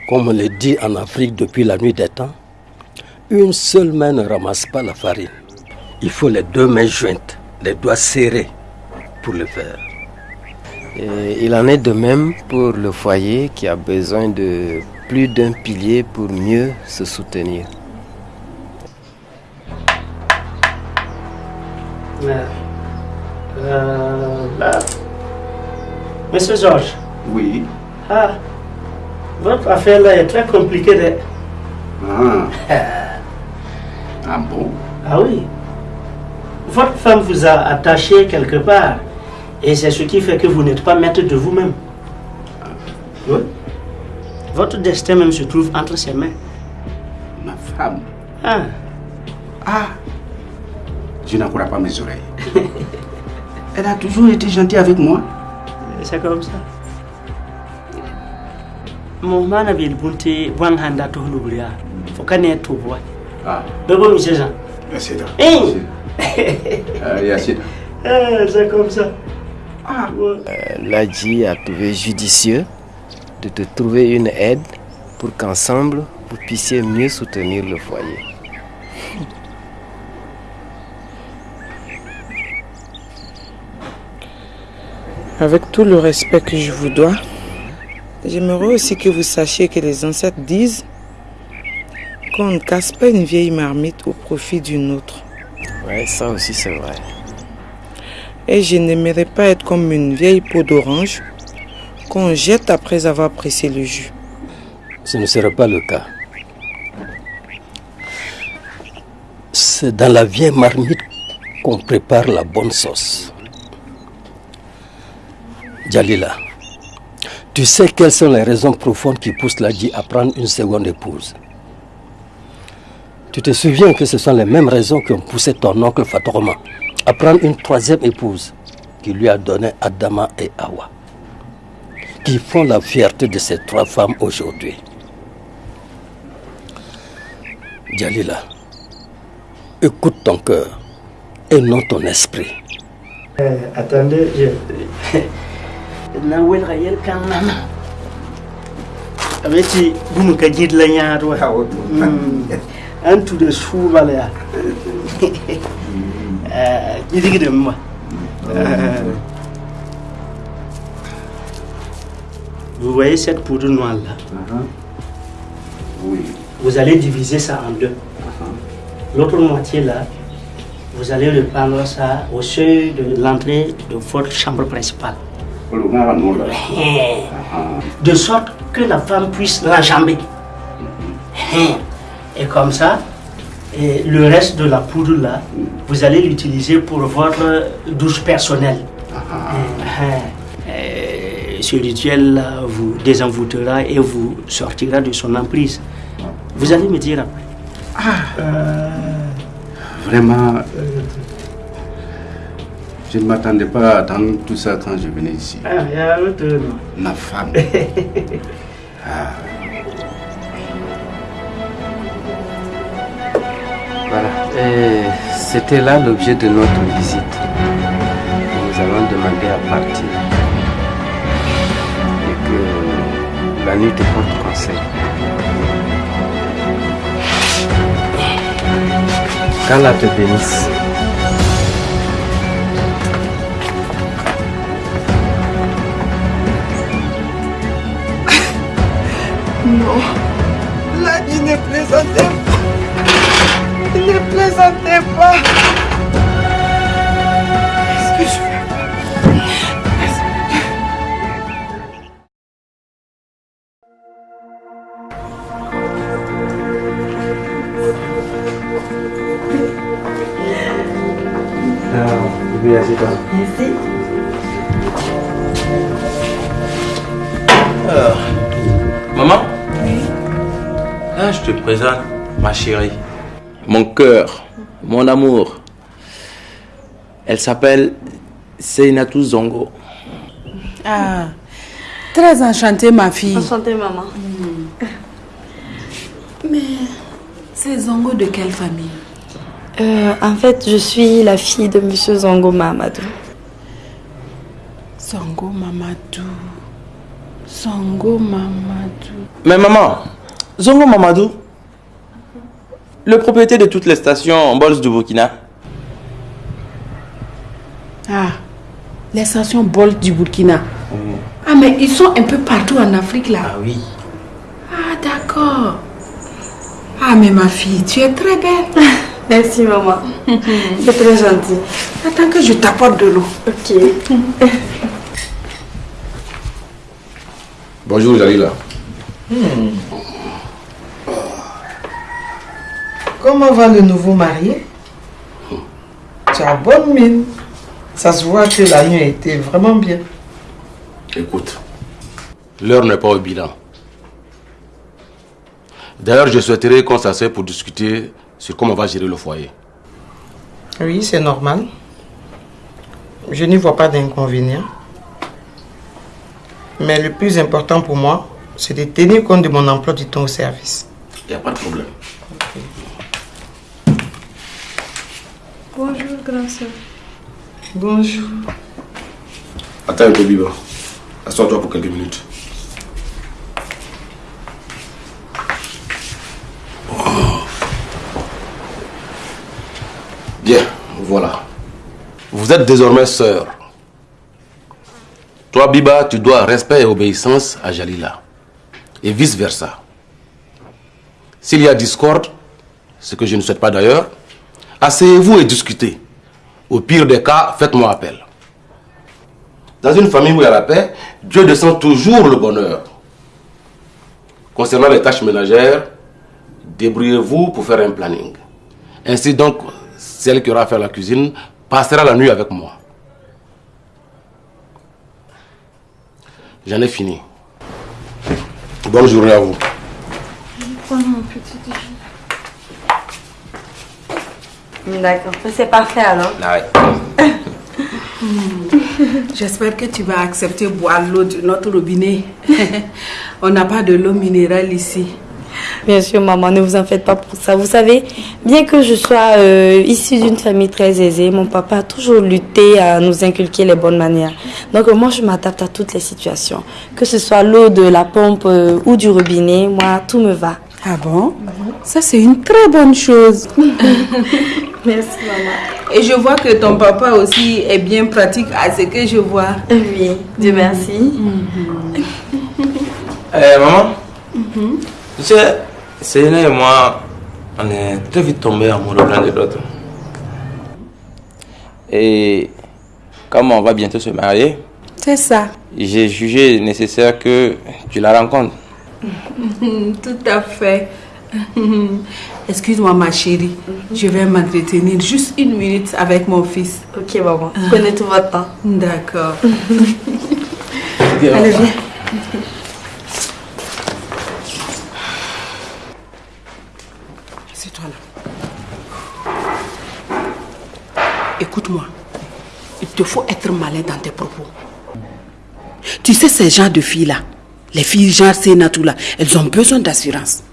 Comme on le dit en Afrique depuis la nuit des temps, une seule main ne ramasse pas la farine. Il faut les deux mains jointes, les doigts serrés pour le faire. Et il en est de même pour le foyer qui a besoin de plus d'un pilier pour mieux se soutenir. Euh, là. Monsieur Georges. Oui. Ah, votre affaire là est très compliquée. De... Ah. ah bon? Ah oui. Votre femme vous a attaché quelque part. Et c'est ce qui fait que vous n'êtes pas maître de vous-même. Oui. Votre destin même se trouve entre ses mains. Ma femme Ah, Ah Je n'en crois pas mes oreilles. Elle a toujours été gentille avec moi. c'est comme ça. Mon mana bil bunte wan handa to hulubriya. Faut kane to boy. Ah. Bebo monsieur Jean. Merci. Hein? Eh, c'est comme ça. Ah. Euh, Ladji a trouvé judicieux de te trouver une aide pour qu'ensemble vous puissiez mieux soutenir le foyer. Avec tout le respect que je vous dois, j'aimerais aussi que vous sachiez que les ancêtres disent qu'on ne casse pas une vieille marmite au profit d'une autre. Ouais, ça aussi c'est vrai. Et je n'aimerais pas être comme une vieille peau d'orange qu'on jette après avoir pressé le jus. Ce ne serait pas le cas. C'est dans la vieille marmite qu'on prépare la bonne sauce. Jalila, tu sais quelles sont les raisons profondes qui poussent Ladji à prendre une seconde épouse. Tu te souviens que ce sont les mêmes raisons qui ont poussé ton oncle Fatoroma à prendre une troisième épouse qui lui a donné Adama et Awa, qui font la fierté de ces trois femmes aujourd'hui. Jalila, écoute ton cœur et non ton esprit. Euh, attendez, je. Nawel Rayel Kanana. Avec bunu ka jid la ñaar wa. En tout de sou bala ya. Euh, dis de moi. Vous voyez cette poudre noire là? Oui. Vous allez diviser ça en deux. L'autre moitié là, vous allez le prendre ça au seuil de l'entrée de votre chambre principale. De sorte que la femme puisse l'enjamber. Et comme ça, et le reste de la poudre là, vous allez l'utiliser pour votre douche personnelle. Ce rituel là vous désenvoûtera et vous sortira de son emprise. Vous allez me dire après. Euh, vraiment, euh, je ne m'attendais pas à attendre tout ça quand je venais ici. Ah, il y a autre nom. Ma femme. Ah. Voilà. Et C'était là l'objet de notre visite. Nous allons demander à partir. La nuit te porte conseil. Qu'Allah te bénisse. Non. Là, il ne plaisantait pas. Ne plaisantait pas. Chérie. Mon cœur, mon amour. Elle s'appelle Seinatou Zongo. Ah, très enchantée, ma fille. Enchantée, maman. Mais c'est Zongo de quelle famille? Euh, en fait, je suis la fille de Monsieur Zongo Mamadou. Zongo Mamadou. Zongo Mamadou. Mais maman, Zongo Mamadou, le propriétaire de toutes les stations en Bols du Burkina. Ah, les stations Bolt du Burkina. Ah, mais ils sont un peu partout en Afrique là. Ah oui. Ah, d'accord. Ah, mais ma fille, tu es très belle. Merci, maman. C'est très gentil. Attends que je t'apporte de l'eau. Ok. Bonjour Jalila. Comment va le nouveau marié? Tu as bonne mine. Ça se voit que la nuit a été vraiment bien. Écoute, l'heure n'est pas au bilan. D'ailleurs, je souhaiterais qu'on s'assied pour discuter sur comment on va gérer le foyer. Oui, c'est normal. Je n'y vois pas d'inconvénient. Mais le plus important pour moi, c'est de tenir compte de mon emploi du temps au service. Il n'y a pas de problème. Bonjour, grand soeur. Bonjour. Attends un peu, Biba. Assois-toi pour quelques minutes. Oh. Bien, voilà. Vous êtes désormais sœurs. Toi, Biba, tu dois respect et obéissance à Jalila. Et vice-versa. S'il y a discorde, ce que je ne souhaite pas d'ailleurs, asseyez-vous et discutez. Au pire des cas, faites-moi appel. Dans une famille où il y a la paix, Dieu descend toujours le bonheur. Concernant les tâches ménagères, débrouillez-vous pour faire un planning. Ainsi donc, celle qui aura à faire la cuisine passera la nuit avec moi. J'en ai fini. Bonne journée à vous petit déjeuner. D'accord, c'est parfait alors. J'espère que tu vas accepter boire l'eau de notre robinet. On n'a pas de l'eau minérale ici. Bien sûr, maman, ne vous en faites pas pour ça. Vous savez, bien que je sois euh, issue d'une famille très aisée, mon papa a toujours lutté à nous inculquer les bonnes manières. Donc, euh, moi, je m'adapte à toutes les situations. Que ce soit l'eau de la pompe euh, ou du robinet, moi, tout me va. Ah bon? Ça, c'est une très bonne chose. Merci, maman. Et je vois que ton papa aussi est bien pratique à ce que je vois. Oui, Dieu merci. Eh, maman, tu sais, Séné et moi, on est très vite tombés amoureux l'un de l'autre. Et comme on va bientôt se marier, C'est ça. j'ai jugé nécessaire que tu la rencontres. Tout à fait. Excuse-moi, ma chérie. Je vais m'entretenir juste une minute avec mon fils. Ok, maman. Prenez tout votre temps. D'accord. Allez, viens. C'est toi là. Écoute-moi. Il te faut être malin dans tes propos. Tu sais, ces genres de filles-là, les filles genre Sénatou là, elles ont besoin d'assurance.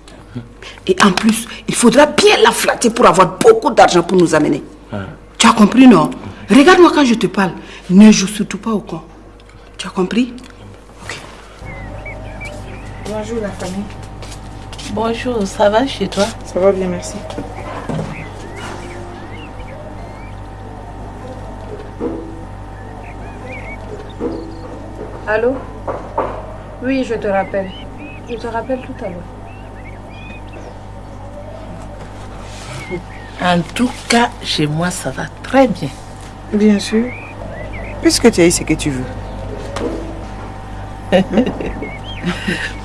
Et en plus, il faudra bien la flatter pour avoir beaucoup d'argent pour nous amener. Tu as compris, non? Regarde-moi quand je te parle. Ne joue surtout pas au con. Tu as compris? Bonjour la famille. Bonjour, ça va chez toi? Ça va bien, merci. Allô? Oui, je te rappelle. Je te rappelle tout à l'heure. En tout cas, chez moi, ça va très bien. Bien sûr. Puisque tu as eu ce que tu veux?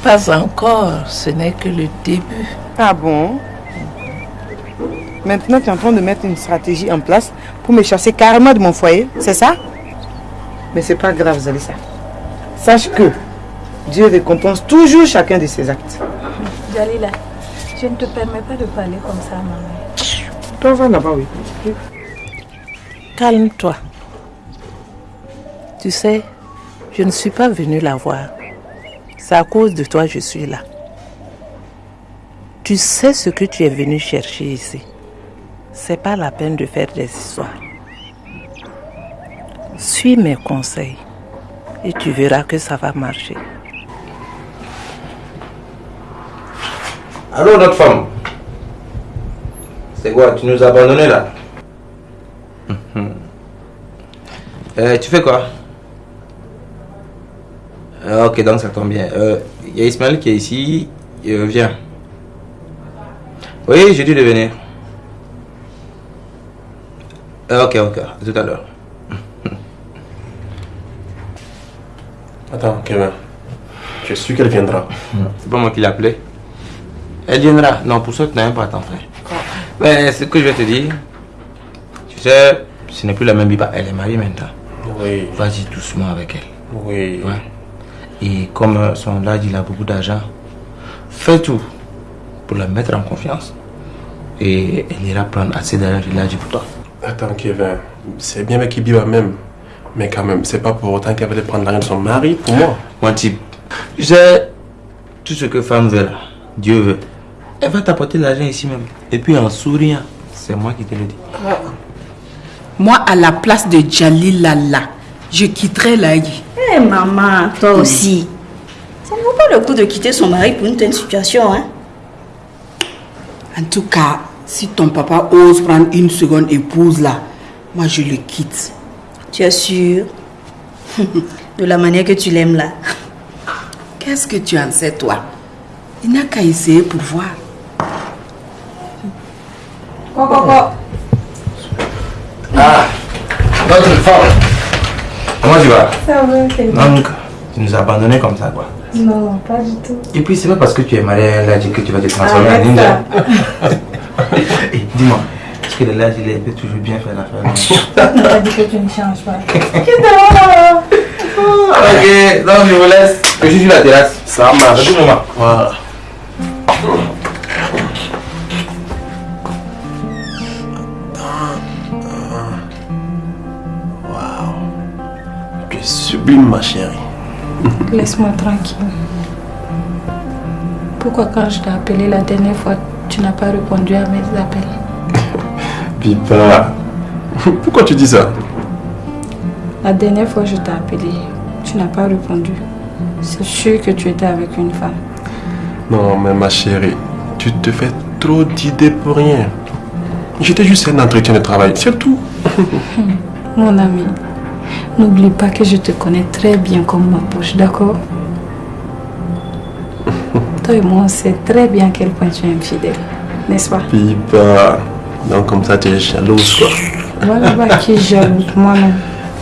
Pas encore, ce n'est que le début. Ah bon? Maintenant, tu es en train de mettre une stratégie en place pour me chasser carrément de mon foyer, c'est ça? Mais c'est pas grave, Zalissa. Sache que Dieu récompense toujours chacun de ses actes. Jalila, je ne te permets pas de parler comme ça, maman. Toi, va là-bas, oui. Calme-toi. Tu sais, je ne suis pas venue la voir. C'est à cause de toi que je suis là. Tu sais ce que tu es venu chercher ici. C'est pas la peine de faire des histoires. Suis mes conseils et tu verras que ça va marcher. Allô, notre femme C'est quoi Tu nous as abandonnés là Euh, Tu fais quoi Euh, Ok, donc ça tombe bien. Euh, Il y a Ismaël qui est ici. Viens. Oui, j'ai dû de venir. Ok, ok, à tout à l'heure. Attends, Kevin. Je suis qu'elle viendra. C'est pas moi qui l'ai appelée. Elle viendra. Non, pour ça, tu n'as même pas à t'en faire. Mais ce que je vais te dire, tu sais, ce n'est plus la même Biba. Elle est mariée maintenant. Oui. Vas-y doucement avec elle. Oui. Ouais. Et comme son âge, il a beaucoup d'argent, fais tout pour la mettre en confiance. Et elle ira prendre assez d'argent de l'âge pour toi. Attends, Kevin. C'est bien avec Ibiba même. Mais quand même, c'est pas pour autant qu'elle va prendre l'argent de son mari pour moi. Mon type, tu sais, tout ce que femme veut là, Dieu veut. Elle va t'apporter l'argent ici même. Et puis en souriant, c'est moi qui te le dis. Moi, à la place de Jalila là, je quitterai Laï. Eh maman, toi aussi. Ça ne vaut pas le coup de quitter son mari pour une telle situation, hein En tout cas, si ton papa ose prendre une seconde épouse là, moi je le quitte. Tu es sûr? De la manière que tu l'aimes là. Qu'est-ce que tu en sais toi? Il n'a qu'à essayer pour voir. Ah, notre femme. Comment tu vas? Ça va, c'est bien. Donc, tu nous as abandonnés comme ça quoi. Non, pas du tout. Et puis c'est pas parce que tu es marié à l'âge que tu vas te transformer en ninja. Et dis-moi, est-ce que l'âge il peut toujours bien faire l'affaire On t'a dit que tu ne changes pas. Ok, donc je vous laisse. Je suis sur la terrasse. Ça marche. À tout moment. Voilà. Es sublime, ma chérie. Laisse-moi tranquille. Pourquoi quand je t'ai appelé la dernière fois, tu n'as pas répondu à mes appels? Pipa. Pourquoi tu dis ça? La dernière fois je t'ai appelé, tu n'as pas répondu. C'est sûr que tu étais avec une femme. Non, mais ma chérie, Tu te fais trop d'idées pour rien. J'étais juste un entretien de travail, c'est tout. Mon ami, n'oublie pas que je te connais très bien comme ma poche, d'accord? Toi et moi, on sait très bien à quel point tu es infidèle, n'est-ce pas? Pipa. Donc comme ça, tu es jalouse, quoi. Voilà bah, qui est jalouse, moi-même.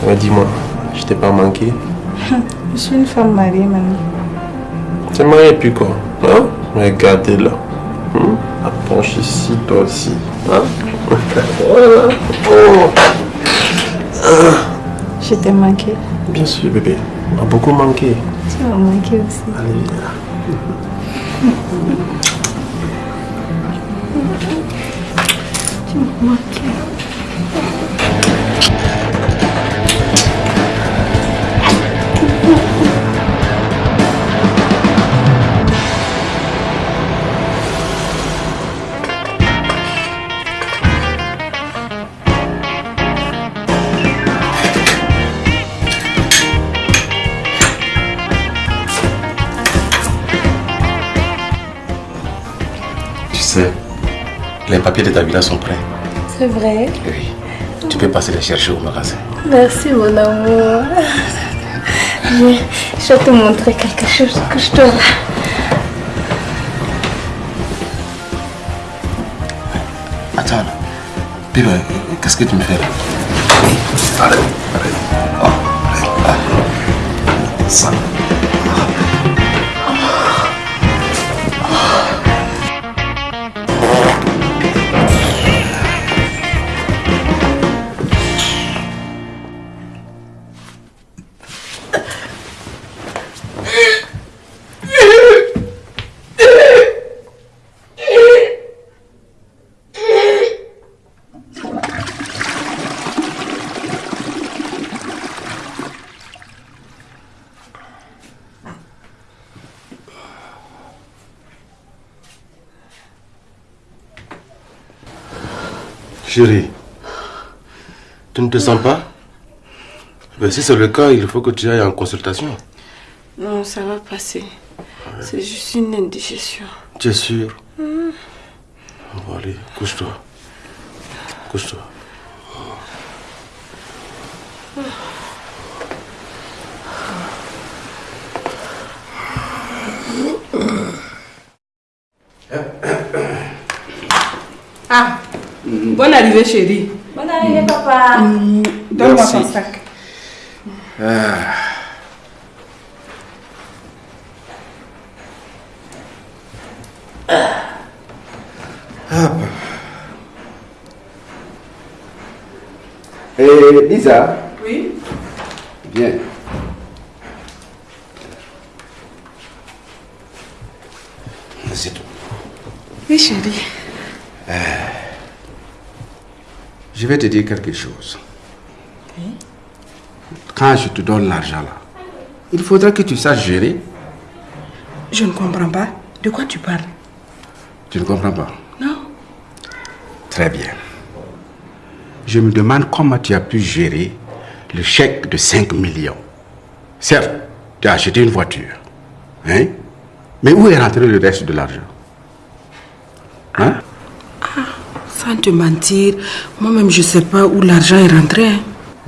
Ouais, dis-moi, je t'ai pas manqué. Je suis une femme mariée maintenant. Tu es marié puis quoi Hein? Regardez là. Hum? Approche ici, toi aussi. Hein? Voilà. Oh. Je t'ai manqué. Bien sûr, bébé. On a beaucoup manqué. Tu m'as manqué aussi. Allez, Tu papiers de ta villa sont prêts. C'est vrai. Oui. Tu peux passer les chercher au magasin. Merci mon amour. Viens, je vais te montrer quelque chose que je dois. Attends, là. Bébé, qu'est-ce que tu me fais là? Arrête, arrête. Oh, arrête. Ah. Ça. Ne te sens pas Ben, Si c'est le cas, il faut que tu ailles en consultation. Non, ça va passer. C'est juste une indigestion. Tu es sûr. Bon, allez, couche-toi. Couche-toi. Ah, bonne arrivée chérie. Bonne arrivée, papa. Donne-moi ton sac. Ah. Hop. Et Lisa, Oui viens. C'est tout. Oui chérie. Je vais te dire quelque chose. Quand je te donne l'argent là, il faudra que tu saches gérer. Je ne comprends pas. De quoi tu parles? Tu ne comprends pas? Non. Très bien. Je me demande comment tu as pu gérer le chèque de 5 millions. Certes, tu as acheté une voiture. Hein? Mais où est rentré le reste de l'argent Hein Sans te mentir, moi-même je ne sais pas où l'argent est rentré. hein.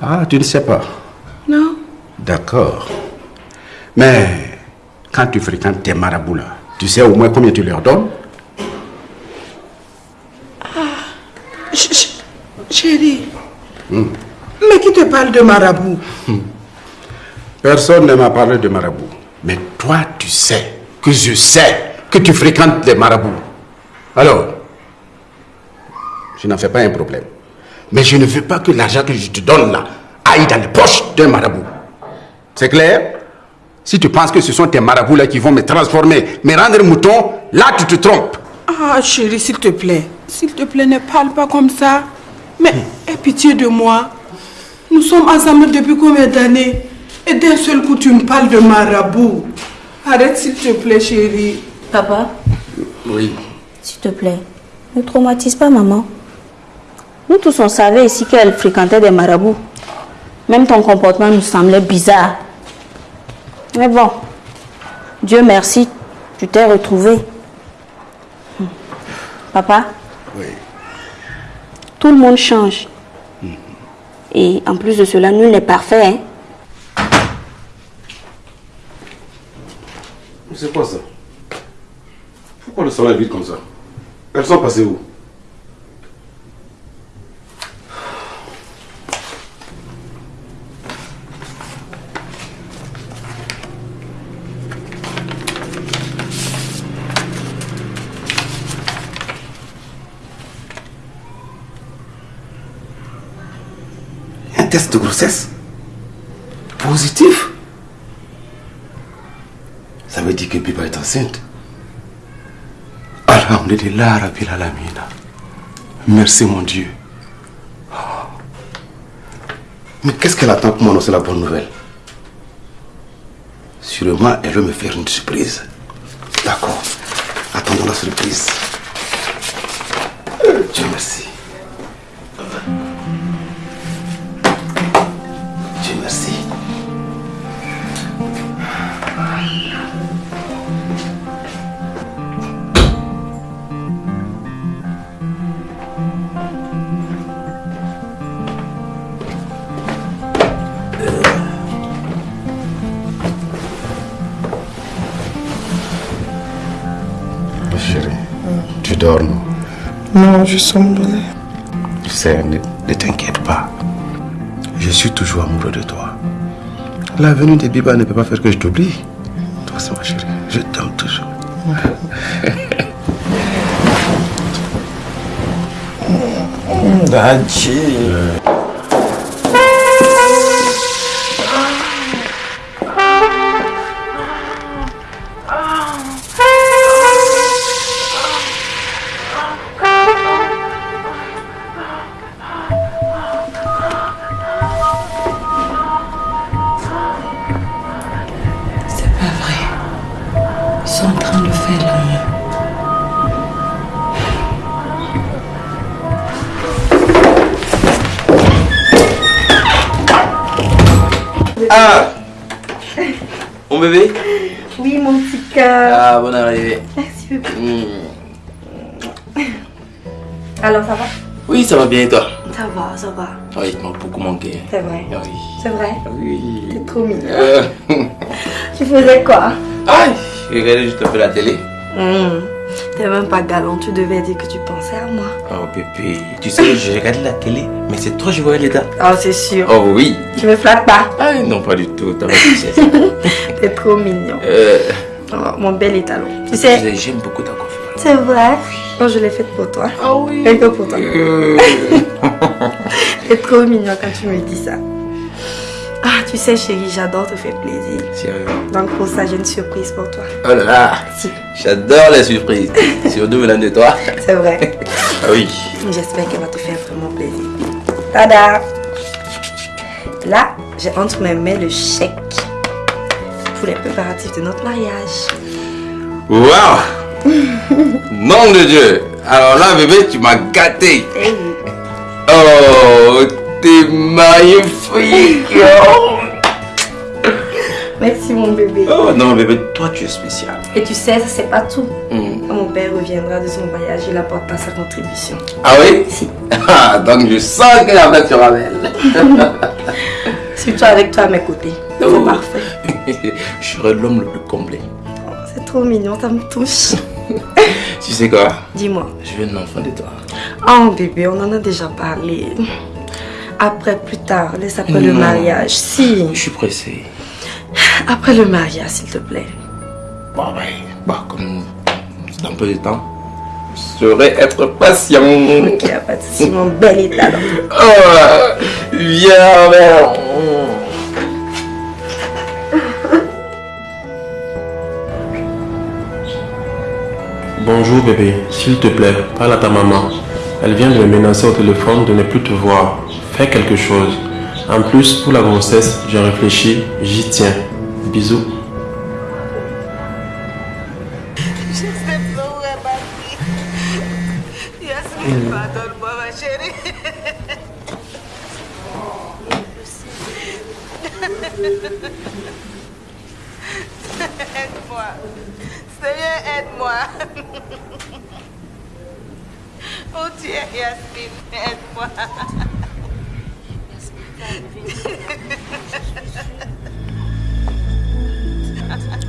Ah, tu ne sais pas? Non. D'accord. Mais quand tu fréquentes tes marabouts là, tu sais au moins combien tu leur donnes? Ch- ch- Chérie, Hmm. mais qui te parle de marabout? Personne ne m'a parlé de marabout. Mais toi, tu sais que je sais que tu fréquentes les marabouts. Alors, je n'en fais pas un problème. Mais je ne veux pas que l'argent que je te donne là aille dans les poches d'un marabout. C'est clair? Si tu penses que ce sont tes marabouts là qui vont me transformer, me rendre mouton, là tu te trompes. Ah chérie, s'il te plaît. S'il te plaît, ne parle pas comme ça. Mais aie pitié de moi. Nous sommes ensemble depuis combien d'années? Et d'un seul coup, tu me parles de marabout. Arrête s'il te plaît, chérie. Papa, Oui. s'il te plaît, ne traumatise pas maman. Nous tous, on savait ici qu'elle fréquentait des marabouts. Même ton comportement nous semblait bizarre. Mais bon, Dieu merci, tu t'es retrouvé. Papa, Oui. tout le monde change. Et en plus de cela, nul n'est parfait. hein. C'est quoi ça? Pourquoi le salon est vide comme ça? Elles sont passées où? Test de grossesse Positif Ça veut dire que Biba est enceinte. Alhamdulillah Rabbil Alamina. Merci mon Dieu. Oh. Mais qu'est-ce qu'elle attend pour m'annoncer la bonne nouvelle? Sûrement, elle veut me faire une surprise. D'accord. Attendons la surprise. Je somnolais. Tu sais, ne, ne t'inquiète pas. Je suis toujours amoureux de toi. La venue de Biba ne peut pas faire que je t'oublie. Toi, c'est ma chérie. Je t'aime toujours. Dadji. Va bien et toi Ça va, ça va. Oui, il m'a beaucoup manqué. C'est vrai. Ah oui. C'est vrai Oui. T'es trop mignon. Euh, Tu faisais quoi Aïe Je regardais juste un peu la télé. Hmm. T'es même pas galant. Tu devais dire que tu pensais à moi. Oh bébé, tu sais, je regardais la télé, mais c'est toi je voyais les. Oh, c'est sûr. Oh oui. Tu me flattes pas Ah non, pas du tout, t'as pas. T'es trop mignon. Euh, Oh, mon bel étalon. Tu tu sais, sais, j'aime beaucoup ta coiffure. c'est vrai. Je l'ai faite pour toi. Ah oui. Rien que pour toi. Euh, T'es trop mignon quand tu me dis ça. Ah, tu sais, chérie, j'adore te faire plaisir. Sérieux. Donc, pour ça, j'ai une surprise pour toi. Oh là là, Si. j'adore les surprises. Surtout venant de toi. C'est vrai. Ah oui. J'espère qu'elle va te faire vraiment plaisir. Tada Là, j'ai entre mes mains le chèque pour les préparatifs de notre mariage. Waouh Nom de Dieu Alors là, bébé, tu m'as gâté. Oh, t'es magnifique. Oh. Merci, mon bébé. Oh non, bébé, toi, tu es spécial. Et tu sais, ça c'est pas tout. Hmm. Quand mon père reviendra de son voyage, il apportera sa contribution. Ah oui? Ah, donc je sens que la fête sera belle. Surtout avec toi à mes côtés. C'est Oh. parfait. je serai l'homme le plus complet. C'est trop mignon, ça me touche. Tu sais quoi? Dis-moi. Je veux un enfant de toi. Oh bébé, on en a déjà parlé. Après, plus tard, laisse après le mariage. Si. Je suis pressé. Après le mariage, s'il te plaît. Bon, ben, bah, comme c'est un peu de temps, je saurais être patient. Ok, pas de souci, mon bel état. Oh, viens, viens. Bonjour bébé, s'il te plaît, parle à ta maman. Elle vient de me menacer au téléphone de ne plus te voir. Fais quelque chose. En plus, pour la grossesse, j'ai réfléchi, j'y tiens. Bisous. Aide-moi. Seigneur, aide-moi. Oh Dieu, Yasmine, aide-moi.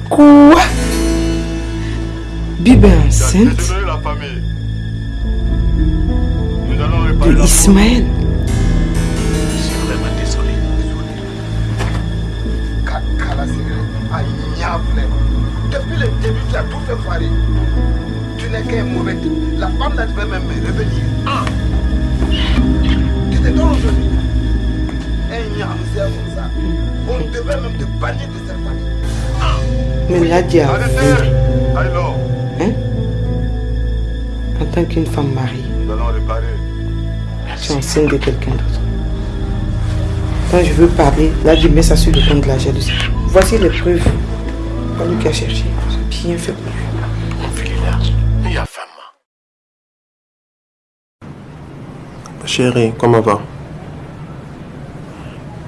Quoi? Bibi enceinte la famille. de Ismaël. Je suis vraiment désolé. Kala Aïe, Depuis le début, tu as tout fait foirer. Tu n'es qu'un mauvais type. La femme là devait même revenir. Ah. Tu te donnes aujourd'hui. Un comme ça. On devait même te bannir de cette famille. Ah. Mais là, tu as Alors, Hein? En tant qu'une femme mariée, nous allons réparer. tu es enceinte de quelqu'un d'autre. Quand je veux parler, là, je mets ça sur le compte de la jalousie. Voici les preuves. Pas lui qui a fait pour lui. Il y a femme. Chérie, comment va?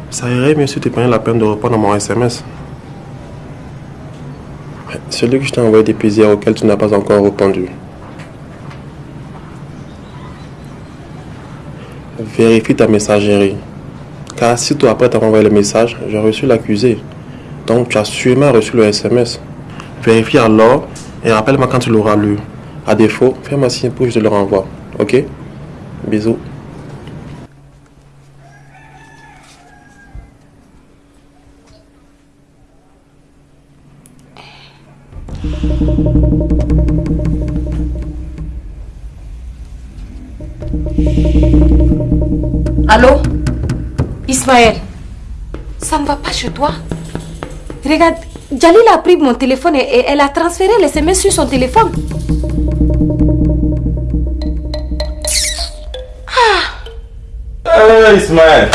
Ça irait mieux si tu prenais la peine de répondre à mon SMS. Celui que je t'ai envoyé depuis hier auquel tu n'as pas encore répondu. Vérifie ta messagerie. Car si toi après t'as envoyé le message, j'ai reçu l'accusé. Donc tu as sûrement reçu le SMS. Vérifie alors et rappelle-moi quand tu l'auras lu. À défaut, fais-moi signe pour que je te le renvoie. Ok? Bisous. Allô? Ismaël Ça ne va pas chez toi? Regarde, Jalil a pris mon téléphone et, et elle a transféré les SMS sur son téléphone. Euh, Ismaël.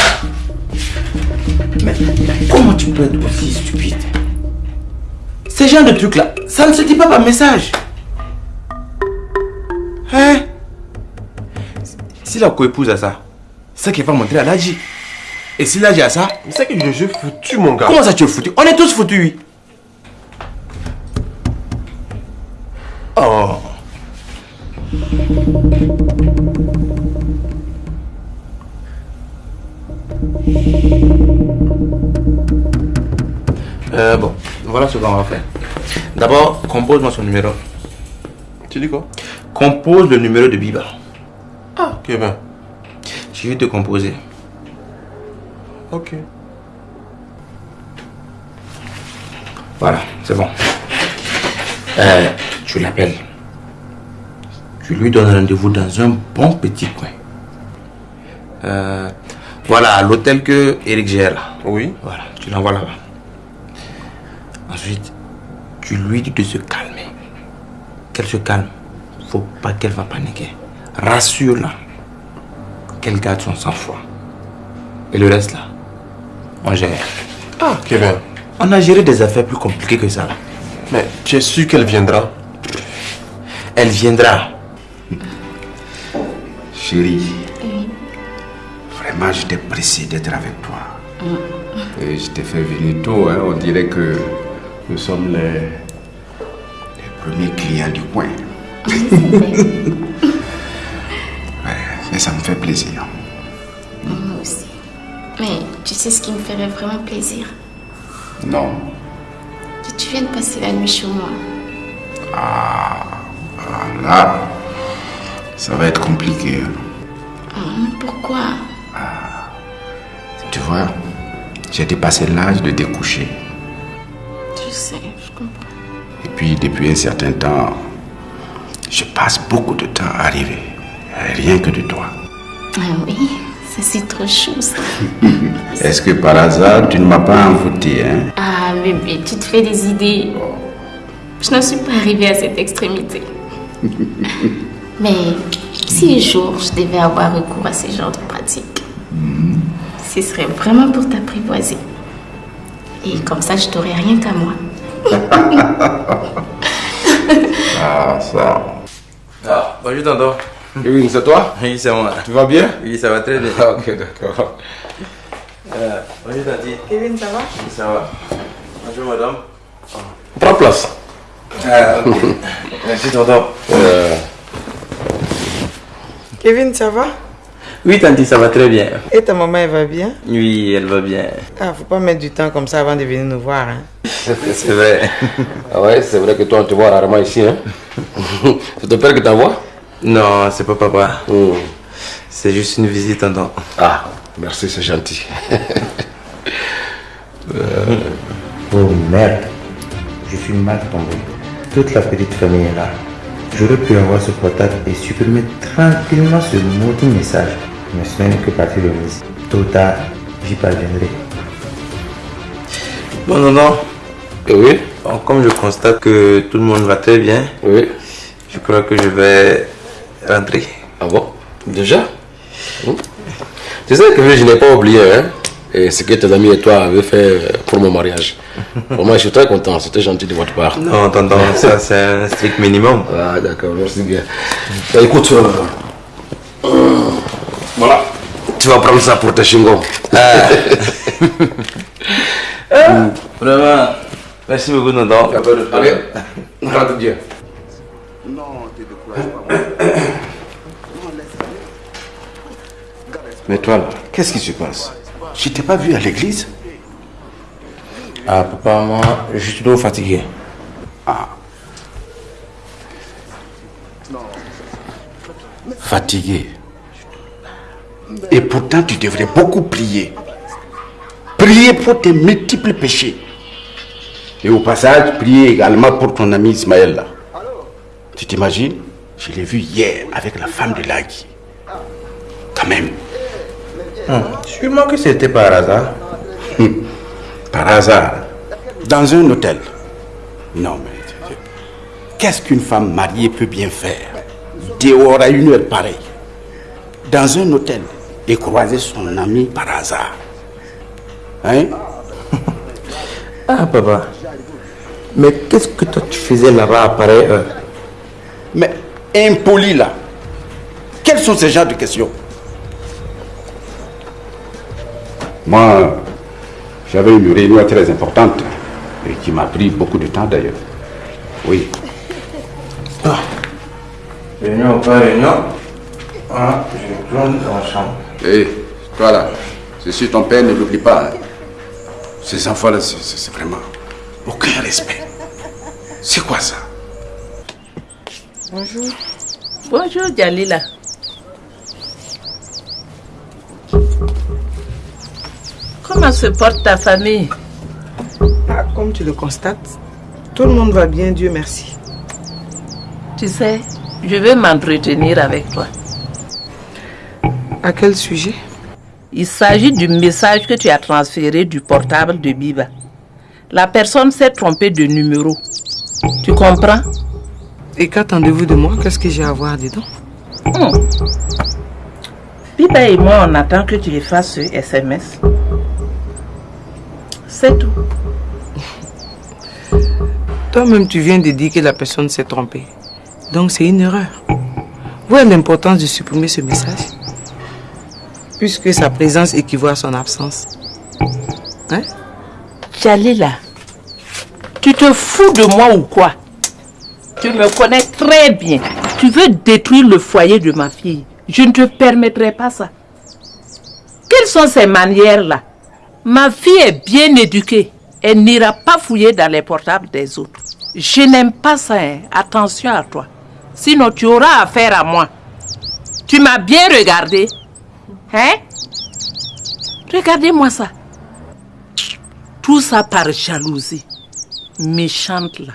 Mais comment tu peux être aussi stupide? Ces genre de trucs-là, ça ne se dit pas par message. Hein? Si la co-épouse a ça, c'est qu'elle va montrer à Ladji. Et si Ladji a ça, c'est que je suis foutu, mon gars. Comment ça tu es foutu? On est tous foutus, oui. Ce qu'on va faire. D'abord, compose-moi son numéro. Tu dis quoi? Compose le numéro de Biba. Ah, Kevin. Je vais te composer. Ok. Voilà, c'est bon. Euh, tu l'appelles. Tu lui donnes rendez-vous dans un bon petit coin. Euh, voilà, l'hôtel que Eric gère là. Oui. Voilà, tu l'envoies là-bas. Ensuite, tu lui dis de se calmer. Qu'elle se calme. Faut pas qu'elle va paniquer. Rassure-la. Qu'elle garde son sang-froid. Et le reste là, on gère. Ah, Kevin. On a géré des affaires plus compliquées que ça. Mais tu es sûr qu'elle viendra? Elle viendra. Chérie, vraiment, j'étais pressé d'être avec toi. Et je t'ai fait venir tôt, hein. on dirait que nous sommes les, les premiers clients du coin. Ouais, mais ça me fait plaisir. Moi aussi. Mais tu sais ce qui me ferait vraiment plaisir? Non. Que tu viennes passer la nuit chez moi. Ah, ah, là, ça va être compliqué. hein. Hum, pourquoi? Tu vois, j'ai dépassé l'âge de découcher. Je sais, je comprends. Et puis, depuis un certain temps, je passe beaucoup de temps à rêver. Rien que de toi. Ah oui, ça c'est trop chou ça. Est-ce que par hasard, tu ne m'as pas envoûté, hein? Ah bébé, tu te fais des idées. Je n'en suis pas arrivée à cette extrémité. Mais si un jour je devais avoir recours à ce genre de pratique, ce serait vraiment pour t'apprivoiser. Et comme ça, je t'aurais rien qu'à moi. Ah, ça. Ah, bonjour tonton. Oui, c'est toi? Oui, c'est moi. Tu vas bien? Oui, ça va très bien. Ah, ok, d'accord. Euh, bonjour Tati. Kevin, ça va? Oui, ça va. Bonjour madame. Prends place. Ah, ok. Merci tonton. Euh, Kevin, ça va? Oui, Tanti, ça va très bien. Et ta maman, elle va bien? Oui, elle va bien. Ah, faut pas mettre du temps comme ça avant de venir nous voir. Hein. C'est vrai. Ah ouais, c'est vrai que toi, on te voit rarement ici. Hein? c'est ton père qui t'envoie? Non, c'est pas papa. C'est juste une visite, tonton. Ah, merci, c'est gentil. Oh merde. Je suis mal tombé. Toute la petite famille est là. J'aurais pu avoir ce portable et supprimer tranquillement ce maudit message. Mais ce n'est que partie de mise. Tôt ou tard, j'y parviendrai. Bon, non, non. Oui. Bon, comme je constate que tout le monde va très bien, oui. je crois que je vais rentrer. Ah bon? Déjà? Tu sais que je n'ai pas oublié hein, et ce que tes amis et toi avaient fait pour mon mariage. Vraiment, je suis très content, c'était gentil de votre part. Non, tonton, ça c'est un strict minimum. Ah, d'accord, merci bien. Bah, écoute, euh, euh, voilà, tu vas prendre ça pour tes chingons. Ah. Vraiment, merci beaucoup, tonton. Allez, rentre bien. Mais toi, là, qu'est-ce qui se passe? Je t'ai pas vu à l'église? Ah, papa, moi, je suis trop fatigué. Ah. Fatigué. Et pourtant, tu devrais beaucoup prier. Prier pour tes multiples péchés. Et au passage, prier également pour ton ami Ismaël. là. Tu t'imagines? Je l'ai vu hier avec la femme de Lagui. Quand même. Hum, Sûrement que c'était par hasard. Hum, Par hasard. Dans un hôtel. Non, mais. Qu'est-ce qu'une femme mariée peut bien faire? Dehors à une heure pareille Dans un hôtel et croiser son ami par hasard. Hein? Ah, papa. Mais qu'est-ce que toi tu faisais là-bas à pareille heure Mais impoli là. Quels sont ces genres de questions? Moi, j'avais une réunion très importante et qui m'a pris beaucoup de temps d'ailleurs. Oui. Réunion, pas réunion. Ah, je tourne dans la chambre. Hé, toi là, ceci ton père ne l'oublie pas. hein. Ces enfants-là, c'est- vraiment aucun respect. C'est quoi ça? Bonjour. Bonjour, Jalila. Comment se porte ta famille? Ah, comme tu le constates, tout le monde va bien, Dieu merci. Tu sais, je vais m'entretenir avec toi. À quel sujet? Il s'agit du message que tu as transféré du portable de Biba. La personne s'est trompée de numéro. Tu comprends? Et qu'attendez-vous de moi? Qu'est-ce que j'ai à voir dedans? Hmm. Biba et moi, on attend que tu effaces ce SMS. C'est tout. Toi-même, tu viens de dire que la personne s'est trompée. Donc, c'est une erreur. Où est l'importance de supprimer ce message? Puisque sa présence équivaut à son absence. Hein? Jalila, tu te fous de moi ou quoi? Tu me connais très bien. Tu veux détruire le foyer de ma fille. Je ne te permettrai pas ça. Quelles sont ces manières-là? Ma fille est bien éduquée. Elle n'ira pas fouiller dans les portables des autres. Je n'aime pas ça. hein. Attention à toi. Sinon, tu auras affaire à moi. Tu m'as bien regardé. Hein? Regardez-moi ça. Tout ça par jalousie. Méchante là.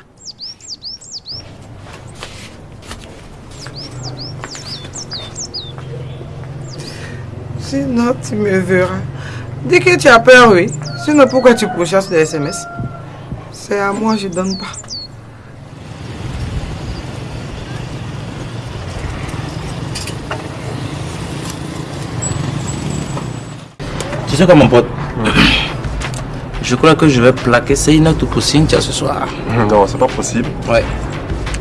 Sinon, tu me verras. Dis que tu as peur, oui. Sinon, pourquoi tu pourchasses les SMS C'est à moi, je donne pas. Tu sais quoi, mon pote? Je crois que je vais plaquer Seina tout pour Cynthia ce soir. Non, c'est pas possible. Ouais.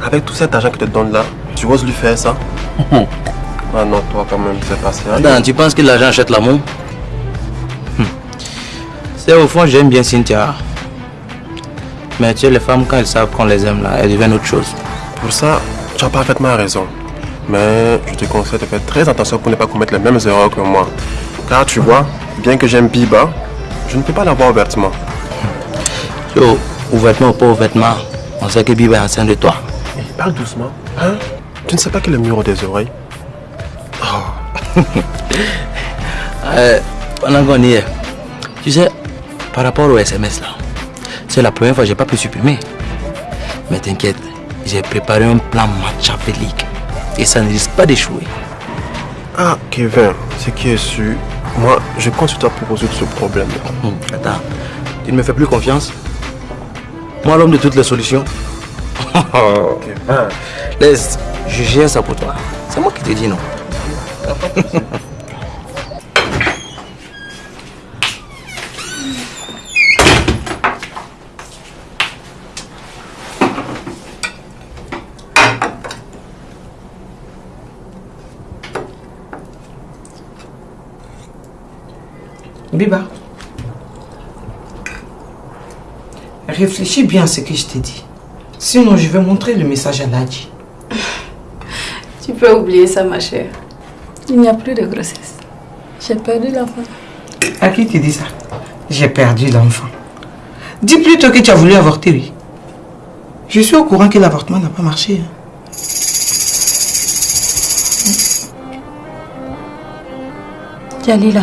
Avec tout cet argent que te donne là, tu oses lui faire ça? Ah non, toi quand même, c'est passé. hein. Attends, tu penses que l'argent achète l'amour? Hmm. C'est au fond, j'aime bien Cynthia. Mais tu sais, les femmes, quand elles savent qu'on les aime, là, elles deviennent autre chose. Pour ça, tu as parfaitement raison. Mais je te conseille de faire très attention pour ne pas commettre les mêmes erreurs que moi. Car tu vois, bien que j'aime Biba, je ne peux pas l'avoir ouvertement. Yo, ouvertement ou pas ouvertement, on sait que Biba est enceinte de toi. Parle doucement, hein? Tu ne sais pas est le mur des oreilles? Euh, pendant qu'on y est, tu sais, par rapport au SMS là, c'est la première fois que j'ai pas pu supprimer. Mais t'inquiète, j'ai préparé un plan machiavélique et ça ne risque pas d'échouer. Ah, Kevin, ce qui est sûr, moi, je compte sur toi pour résoudre ce problème. Hum, attends, tu ne me fais plus confiance. Moi, l'homme de toutes les solutions. Laisse, je gère ça pour toi. C'est moi qui te dis non? Biba, réfléchis bien à ce que je t'ai dit. Sinon, je vais montrer le message à Nadji. Tu peux oublier ça, ma chère. Il n'y a plus de grossesse. J'ai perdu l'enfant. À qui tu dis ça? J'ai perdu l'enfant. Dis plutôt que tu as voulu avorter, oui. Je suis au courant que l'avortement n'a pas marché. hein. Jalila,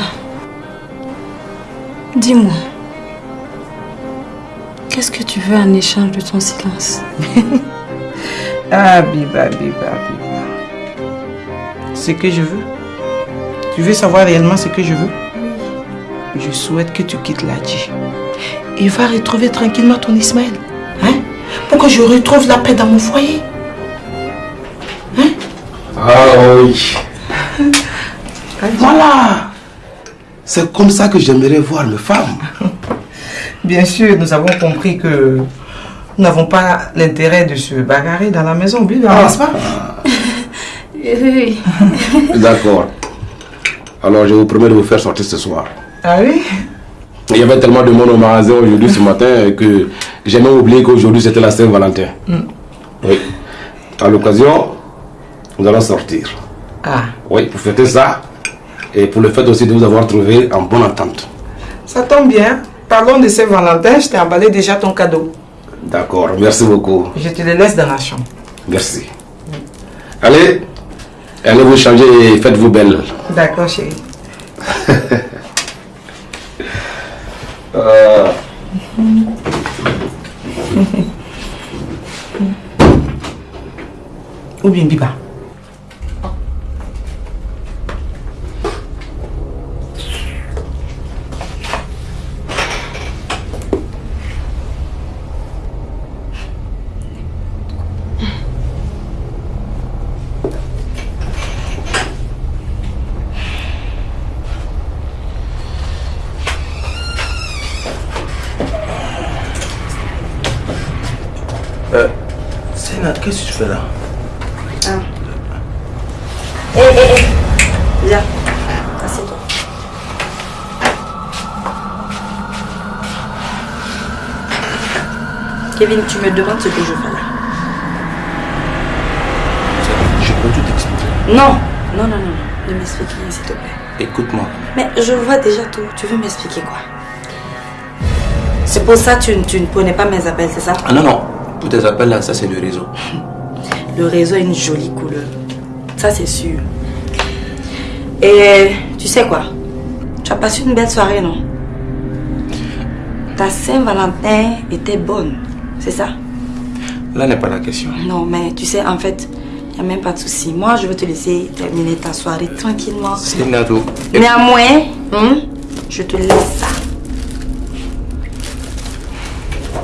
dis-moi, qu'est-ce que tu veux en échange de ton silence? Ah, Biba, Biba, Biba. Ce que je veux. Tu veux savoir réellement ce que je veux? Je souhaite que tu quittes Ladji. Et va retrouver tranquillement ton Ismaël. Hein? Pour que je retrouve la paix dans mon foyer. Ah oui. Voilà. C'est comme ça que j'aimerais voir mes femmes. Bien sûr, nous avons compris que nous n'avons pas l'intérêt de se bagarrer dans la maison, Biba, n'est-ce pas Oui. D'accord. Alors je vous promets de vous faire sortir ce soir. Ah oui? Il y avait tellement de monde au magasin aujourd'hui ce matin que j'ai même oublié qu'aujourd'hui c'était la Saint-Valentin. Mm. Oui. À l'occasion, nous allons sortir. Ah, Oui, pour fêter ça. Et pour le fait aussi de vous avoir trouvé en bonne entente. ça tombe bien. Parlons de Saint-Valentin, je t'ai emballé déjà ton cadeau. D'accord, merci beaucoup. Je te le laisse dans la chambre. Merci. Allez, allez vous changer et faites-vous belle. D'accord, chérie. Euh, Ou bien Biba. Euh, Sénat, qu'est-ce que tu fais là Hé, hé, hé. Viens. Assieds-toi. Kevin, tu me demandes ce que je fais là. Je peux tout expliquer. Non, non, non, non, non. Ne m'explique rien, s'il te plaît. Écoute-moi. Mais je vois déjà tout. Tu veux m'expliquer quoi? C'est pour ça que tu, tu ne prenais pas mes appels, c'est ça? Ah non, non. Pour tes appels là, ça c'est le réseau. Le réseau a une jolie couleur. Ça, c'est sûr. Et tu sais quoi? Tu as passé une belle soirée, non? Ta Saint-Valentin était bonne, c'est ça? Là n'est pas la question. Non, mais tu sais, en fait, n'y a même pas de souci. Moi, je veux te laisser terminer ta soirée tranquillement. C'est Nato. Néanmoins, hein, je te laisse ça.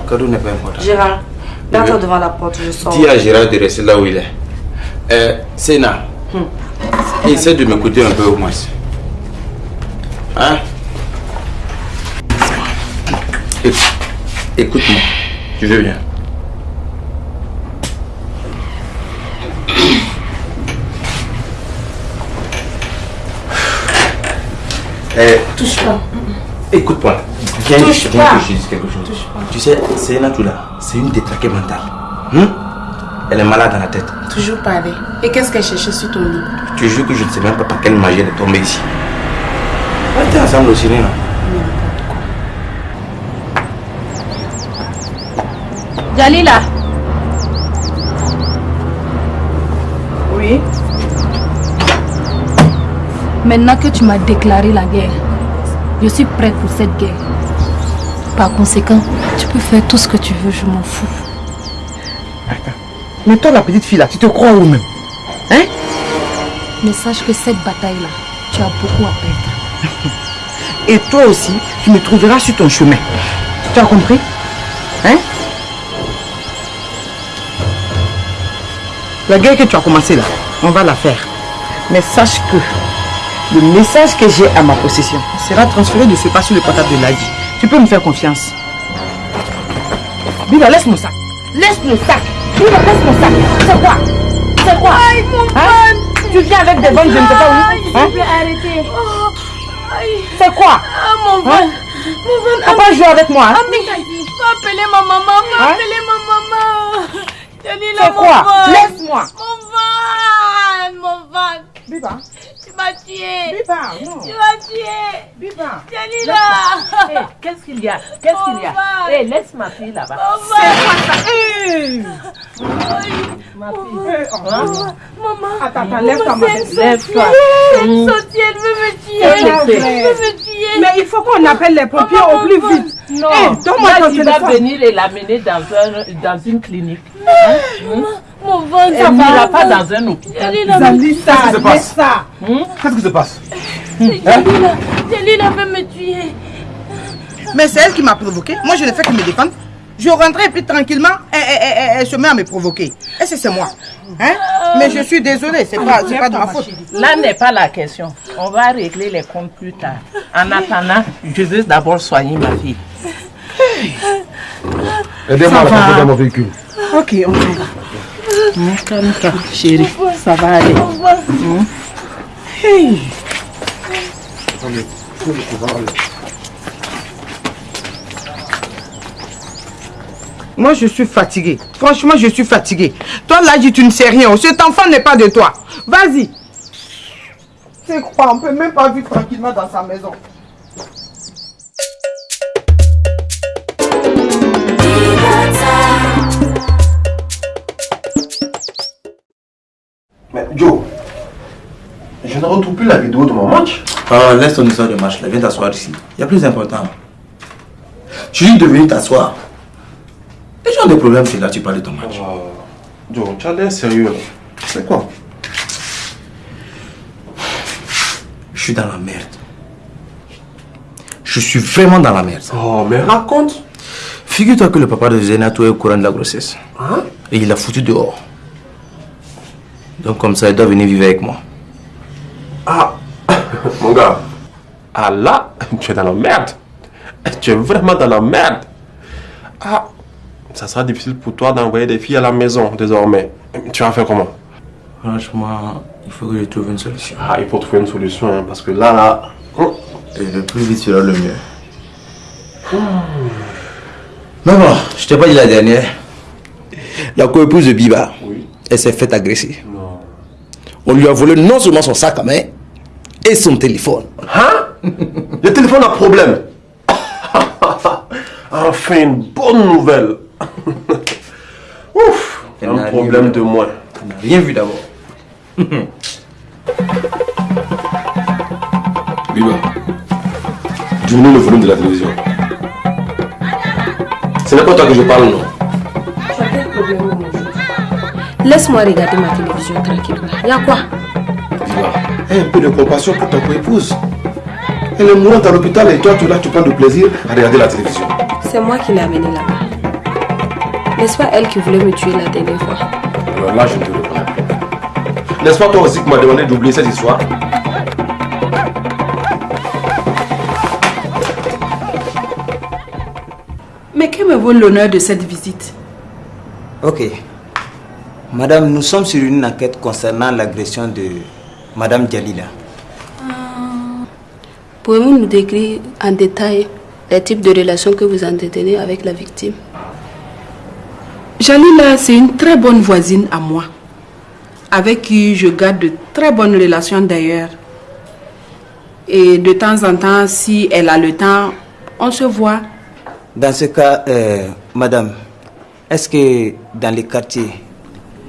Cadeau n'est pas important. Gérard, garde-toi devant la porte, je sors. Dis à Gérard de rester là où il est. Euh, Sénat, Hum. essaie de m'écouter un peu au moins. Hein? Éc- Écoute-moi, tu veux bien? Eh, Touche pas. Écoute-moi. Viens, Touche viens pas. que je dise quelque chose. Tu sais, c'est là, c'est une détraquée mentale. Hein Elle est malade dans la tête. Toujours parler. Et qu'est-ce qu'elle cherchait sur ton lit? Tu jures que je ne sais même pas par quelle magie elle est tombée ici. On était ensemble au ciné, non Jalila Maintenant que tu m'as déclaré la guerre, je suis prête pour cette guerre. Par conséquent, tu peux faire tout ce que tu veux, je m'en fous. Mais toi, la petite fille là, tu te crois où même? Hein? Mais sache que cette bataille-là, tu as beaucoup à perdre. Et toi aussi, tu me trouveras sur ton chemin. Tu as compris? Hein? La guerre que tu as commencée là, on va la faire. Mais sache que le message que j'ai à ma possession sera transféré de ce pas sur le portable de Ladi. Tu peux me faire confiance. Biba, laisse mon sac. Laisse le sac. Biba, laisse mon sac. C'est quoi? C'est quoi? Aïe, mon Hein? Tu viens avec des bonnes, je ne sais pas où. Hein? arrêter. C'est quoi? Ah, mon Hein? ventre. Mon ventre. Faut pas jouer avec moi, hein? Ami, va appeler ma maman. Va Hein? appeler ma maman. C'est quoi? Laisse-moi. Mon ventre. Mon ventre. Biba. M'as tué. Biba, non. Tu m'as tué. Biba. Eh, Qu'est-ce qu'il y a? Qu'est-ce qu'il y a? Eh, laisse ma fille là-bas. Ma fille. Hein? Maman. Attends, attends, lève-toi, ma. Lève-toi. Elle veut me tuer. Elle veut me tuer. Mais il faut qu'on appelle les pompiers Maman, au plus maman. vite. Non, Eh, donne-moi ton tu vas venir et l'amener dans, un, dans une clinique. Hein? Hum? Mon ventre, ça va. pas dans un hôpital. Jalila, Zalisa, Qu'est-ce qui se passe? Qu'est-ce qui se passe? Jalila, veut me tuer. Mais c'est elle qui m'a provoqué. Moi, je ne fais que me défendre. Je rentrais et puis tranquillement, elle, se met à me provoquer. Et c'est c'est moi. Hein? Mais je suis désolée, c'est pas, c'est pas de ma faute. Là n'est pas la question. On va régler les comptes plus tard. En attendant, je veux d'abord soigner ma fille. Aidez-moi à la mon véhicule. Ok, on va. Calme-toi, chérie. Ça va aller. Hum. Hey. Moi, je suis fatiguée. Franchement, je suis fatiguée. Toi, là, tu ne sais rien. Cet enfant n'est pas de toi. Vas-y. C'est quoi On peut même pas vivre tranquillement dans sa maison. Je ne retrouve plus la vidéo de mon match. Ah, laisse ton histoire de match là, viens t'asseoir ici. Il y a plus important. Je dis de venir t'asseoir. Les gens ont des problèmes, c'est là tu parles de ton match. Joe, tu as l'air sérieux. C'est quoi? Je suis dans la merde. Je suis vraiment dans la merde. Oh, mais raconte. Figure-toi que le papa de Zenato est au courant de la grossesse. Hein? Et il l'a foutu dehors. Donc comme ça, il doit venir vivre avec moi. Ah, mon gars. Ah là, tu es dans la merde. Tu es vraiment dans la merde. Ah, ça sera difficile pour toi d'envoyer des filles à la maison désormais. Tu vas faire comment? Franchement, il faut que je trouve une solution. Ah, il faut trouver une solution, hein, parce que là, là... hum. Et le plus vite sera le mieux. Bon, je t'ai pas dit la dernière. La co-épouse de Biba, elle s'est faite agresser. On lui a volé non seulement son sac à main, et son téléphone. Hein? Le téléphone a problème. enfin, une bonne nouvelle. Ouf, Elle un problème de moins. N'a rien vu d'abord. Biba, diminue le volume de la télévision. Ce n'est pas toi que je parle, non? Laisse-moi regarder ma télévision tranquillement. Y'a quoi? Aie un peu de compassion pour ta co-épouse. Elle est mourante à l'hôpital et toi, tu, là, tu prends du plaisir à regarder la télévision. C'est moi qui l'ai amenée là-bas. N'est-ce pas elle qui voulait me tuer la dernière fois? Alors là, je ne te reprends. N'est-ce pas toi aussi qui m'as demandé d'oublier cette histoire? Mais que me vaut l'honneur de cette visite? Ok. Madame, nous sommes sur une enquête concernant l'agression de Madame Djalila. Pouvez-vous nous décrire en détail les types de relations que vous entretenez avec la victime? Jalila, c'est une très bonne voisine à moi, avec qui je garde de très bonnes relations d'ailleurs. Et de temps en temps, si elle a le temps, on se voit. Dans ce cas, euh, madame, est-ce que dans les quartiers,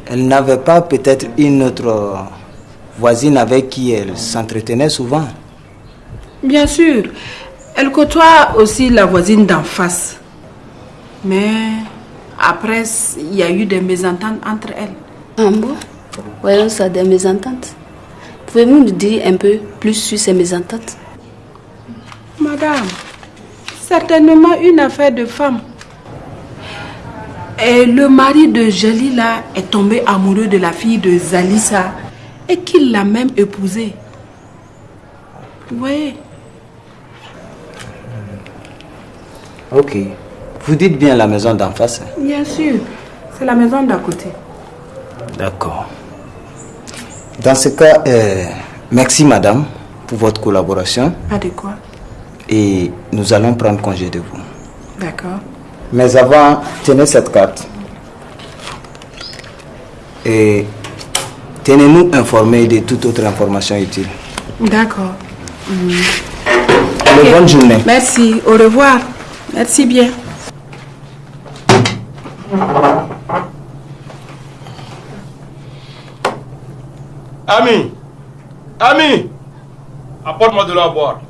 elle n'avait pas peut-être une autre voisine avec qui elle s'entretenait souvent Bien sûr, elle côtoie aussi la voisine d'en face. Mais après, il y a eu des mésententes entre elles. Ah bon? Voyons ça, des mésententes. Pouvez-vous nous dire un peu plus sur ces mésententes? Madame, certainement une affaire de femme. Et le mari de Jalila est tombé amoureux de la fille de Zalissa et qu'il l'a même épousée. Vous voyez Ok. Vous dites bien la maison d'en face hein? Bien sûr, c'est la maison d'à côté. D'accord. Dans ce cas, euh, merci madame pour votre collaboration Pas de quoi. et nous allons prendre congé de vous. D'accord. Mais avant, tenez cette carte. Et tenez-nous informés de toute autre information utile. D'accord. Bonne journée. Merci. Au revoir. Merci bien. Ami Ami Apporte-moi de l'eau à boire.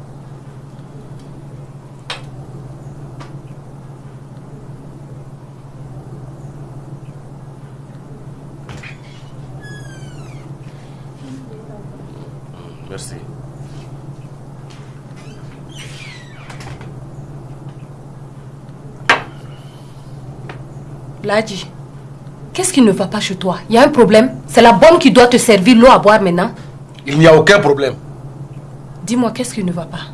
Ladji, qu'est-ce qui ne va pas chez toi? Il y a un problème? C'est la bonne qui doit te servir l'eau à boire maintenant Il n'y a aucun problème. Dis-moi, qu'est-ce qui ne va pas?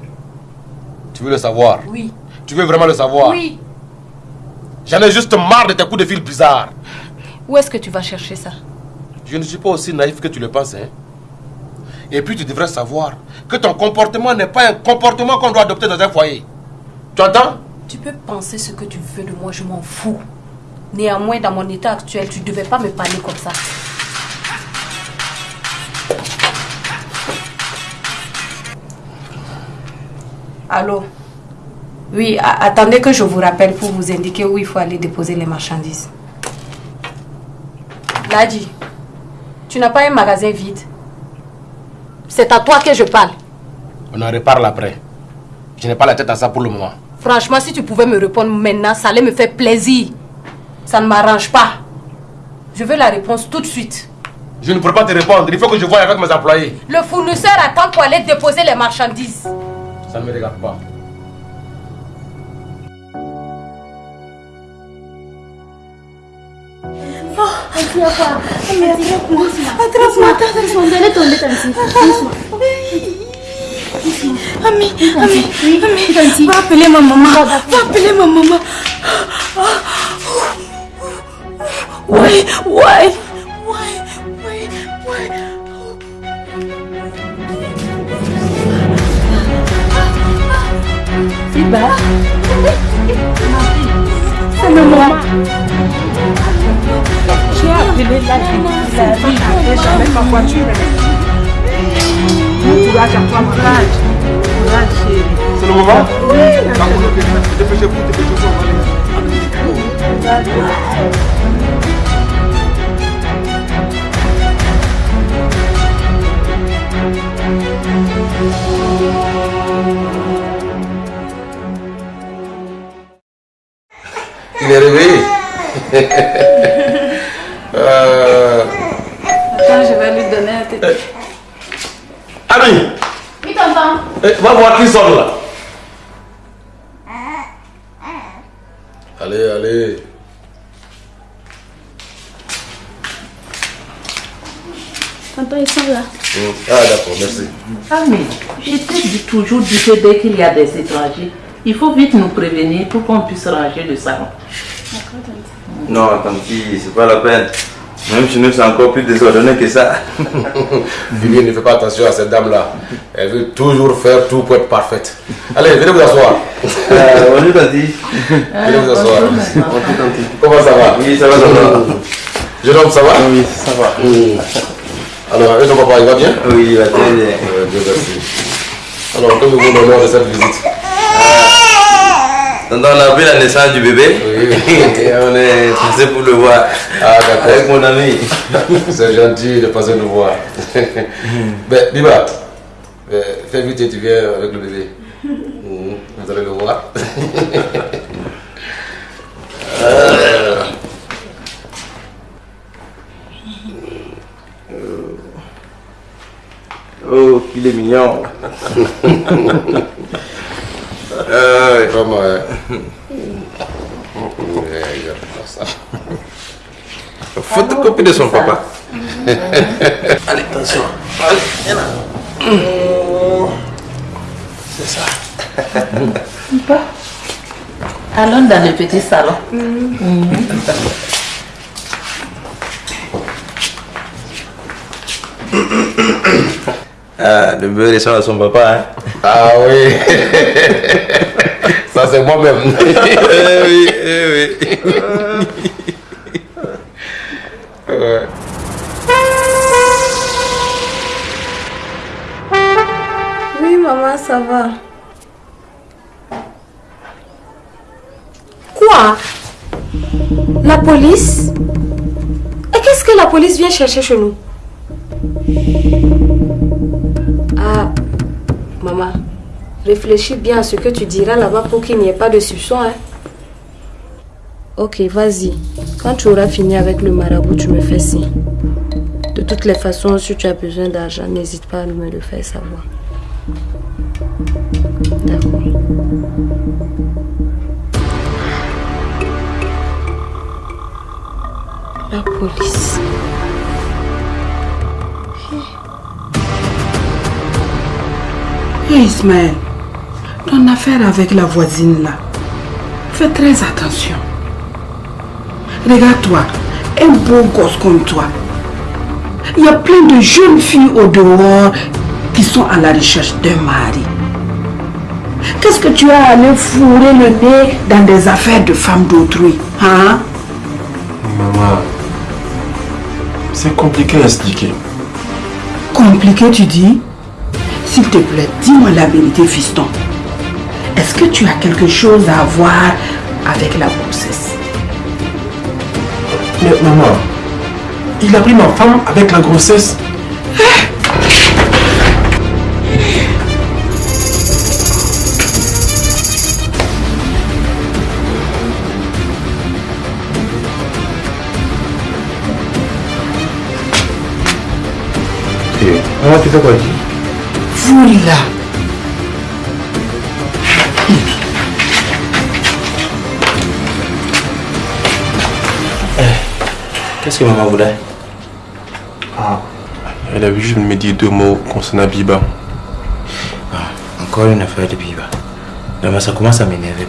Tu veux le savoir? Oui. Tu veux vraiment le savoir? Oui. J'en ai juste marre de tes coups de fil bizarres. Où est-ce que tu vas chercher ça? Je ne suis pas aussi naïf que tu le penses. Hein? Et puis tu devrais savoir que ton comportement n'est pas un comportement qu'on doit adopter dans un foyer. Tu entends? Tu peux penser ce que tu veux de moi, je m'en fous. Néanmoins, dans mon état actuel, tu ne devais pas me parler comme ça. Allô? Oui, attendez que je vous rappelle pour vous indiquer où il faut aller déposer les marchandises. Ladi, tu n'as pas un magasin vide? C'est à toi que je parle. On en reparle après. Je n'ai pas la tête à ça pour le moment. Franchement, si tu pouvais me répondre maintenant, ça allait me faire plaisir. Ça ne m'arrange pas. Je veux la réponse tout de suite. Je ne pourrai pas te répondre. Il faut que je voie avec mes employés. Le fournisseur attend pour aller déposer les marchandises. Ça ne me regarde pas. Oh. Ami, ami, va appeler ma maman. Va appeler ma maman. Ouais, ouais. C'est bas. C'est ma maman. J'ai appelé la vie. La vie. Jamais ma voiture. Bon courage à toi, courage. Courage, chérie. C'est le moment Oui. Dépêchez-vous, dépêchez-vous. on va aller. Il est réveillé. euh... Attends, je vais lui donner un tété. Ami, Oui, tonton. eh, va voir qui sort là. Toujours dit que dès qu'il y a des étrangers, il faut vite nous prévenir pour qu'on puisse ranger le salon. Non, tant pis, c'est pas la peine. Même chez nous, c'est encore plus désordonné que ça. Vivienne ne fait pas attention à cette dame-là. Elle veut toujours faire tout pour être parfaite. Allez, venez vous asseoir. Euh, bonjour, Tanti. Venez vous asseoir. Bonjour, Tanti. Comment ça va? Oui, ça va, ça va. Jeune homme, ça va? Oui, ça va. Alors, et ton papa, il va bien? Oui, il va très bien. Euh, Dieu merci. Alors, que vous l'honneur de cette visite Donc, on a vu la naissance du bébé. Et on est passé pour le voir. Ah. Avec mon ami. C'est gentil de passer nous voir. ben, Biba, euh, fais vite et tu viens avec le bébé. Mhm, Vous allez le voir. Oh, qu'il est mignon. euh, vraiment, hein. Ouais, il va faire ça. Photocopie de son papa. Allez, attention. Allez, viens là. C'est ça. Allons dans le petit salon. Mhm. Ah, le bébé ressemble à son papa. Hein. Ah oui. Ça, c'est moi-même. eh oui, eh oui. Ouais. Oui, maman, ça va. Quoi? La police? Et qu'est-ce que la police vient chercher chez nous? Réfléchis bien à ce que tu diras là-bas pour qu'il n'y ait pas de soupçon. Hein? Ok, vas-y. Quand tu auras fini avec le marabout, tu me fais signe. De toutes les façons, si tu as besoin d'argent, n'hésite pas à me le faire savoir. D'accord. La police. Hé Ismaël, ton affaire avec la voisine là, fais très attention. Regarde-toi, un beau gosse comme toi. Il y a plein de jeunes filles au dehors qui sont à la recherche d'un mari. Qu'est-ce que tu as à aller fourrer le nez dans des affaires de femmes d'autrui hein? Maman, c'est compliqué à expliquer. Compliqué, tu dis? S'il te plaît, dis-moi la vérité, fiston. Est-ce que tu as quelque chose à voir avec la grossesse? Mais maman, il a pris ma femme avec la grossesse. Maman, tu fais quoi ici Voilà. Qu'est-ce que maman voulait? Ah, elle a juste me dire deux mots concernant Biba. Encore une affaire de Biba. Non, mais ça commence à m'énerver.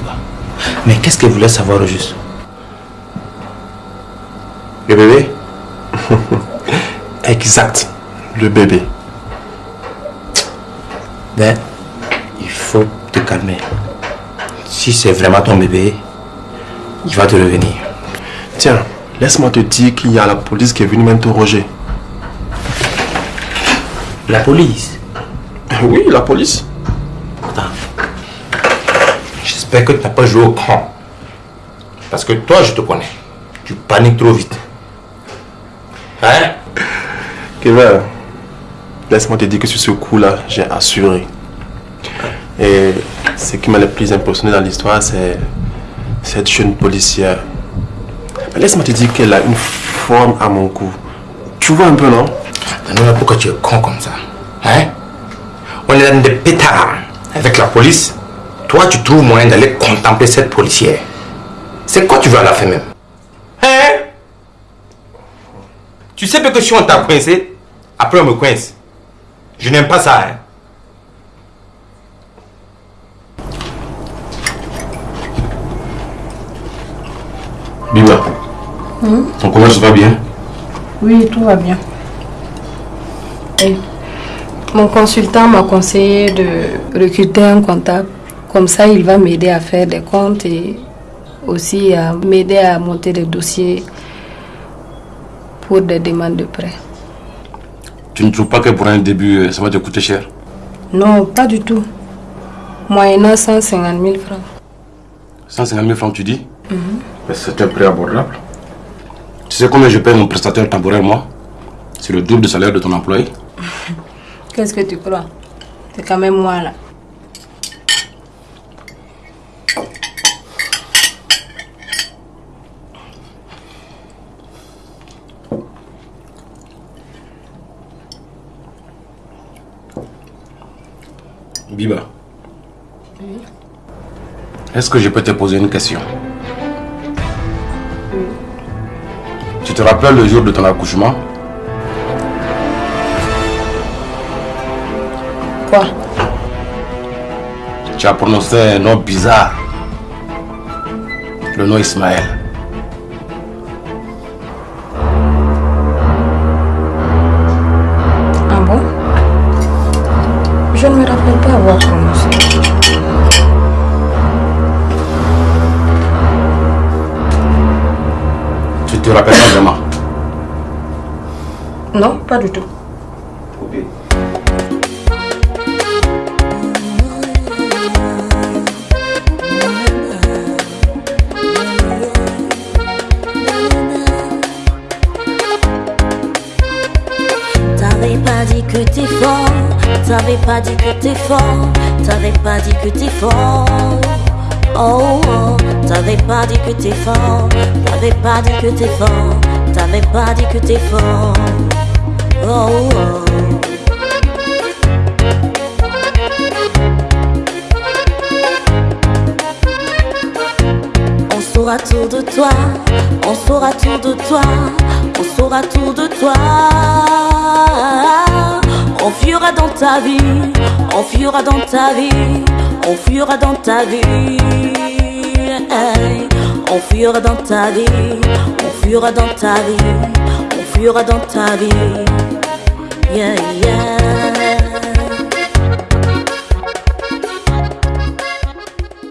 Mais qu'est-ce qu'elle voulait savoir au juste? Le bébé? Exact, le bébé. Ben, il faut te calmer. Si c'est vraiment ton bébé, il va te revenir. Tiens, laisse-moi te dire qu'il y a la police qui est venue m'interroger. La police? Oui, la police. Attends. J'espère que tu n'as pas joué au con. Parce que toi, je te connais. Tu paniques trop vite. Hein? Kevin, laisse-moi te dire que sur ce coup-là, j'ai assuré. Et ce qui m'a le plus impressionné dans l'histoire, c'est cette jeune policière. Laisse-moi te dire qu'elle a une forme à mon cou. Tu vois un peu, non? Maintenant, pourquoi tu es con comme ça Hein? On est dans des pétards avec la police. Toi, tu trouves moyen d'aller contempler cette policière. C'est quoi tu veux à la fin même? Hein? Tu sais que si on t'a coincé, après on me coince. Je n'aime pas ça, hein Biba, ton commerce va bien Oui, tout va bien. Et mon consultant m'a conseillé de recruter un comptable. Comme ça, il va m'aider à faire des comptes et aussi à m'aider à monter des dossiers pour des demandes de prêt. Tu ne trouves pas que pour un début, euh, ça va te coûter cher Non, pas du tout. Moyennant 150 000 francs. 150 000 francs, tu dis Mhm. C'est un prix abordable. Tu sais combien je paye mon prestataire temporaire, moi? C'est le double du salaire de ton employé. Qu'est-ce que tu crois? C'est quand même moi là. Biba, est-ce que je peux te poser une question? Tu te rappelles le jour de ton accouchement? Quoi? Tu as prononcé un nom bizarre. Le nom Ismaël. Ah bon? Je ne me rappelle pas avoir te rappelles pas vraiment Non, pas du tout. T'avais pas dit que t'es fort, t'avais pas dit que t'es fort, t'avais pas dit que t'es fort. Oh, oh, t'avais pas dit que t'es fort, t'avais pas dit que t'es fort, t'avais pas dit que t'es fort. Oh, oh. On saura tout de toi, on saura tout de toi, on saura tout de toi. On fuira dans ta vie, on fuira dans ta vie, on fuira dans ta vie. On fuira dans ta vie, on fuira dans ta vie, on fuira dans ta vie. Yeah, yeah.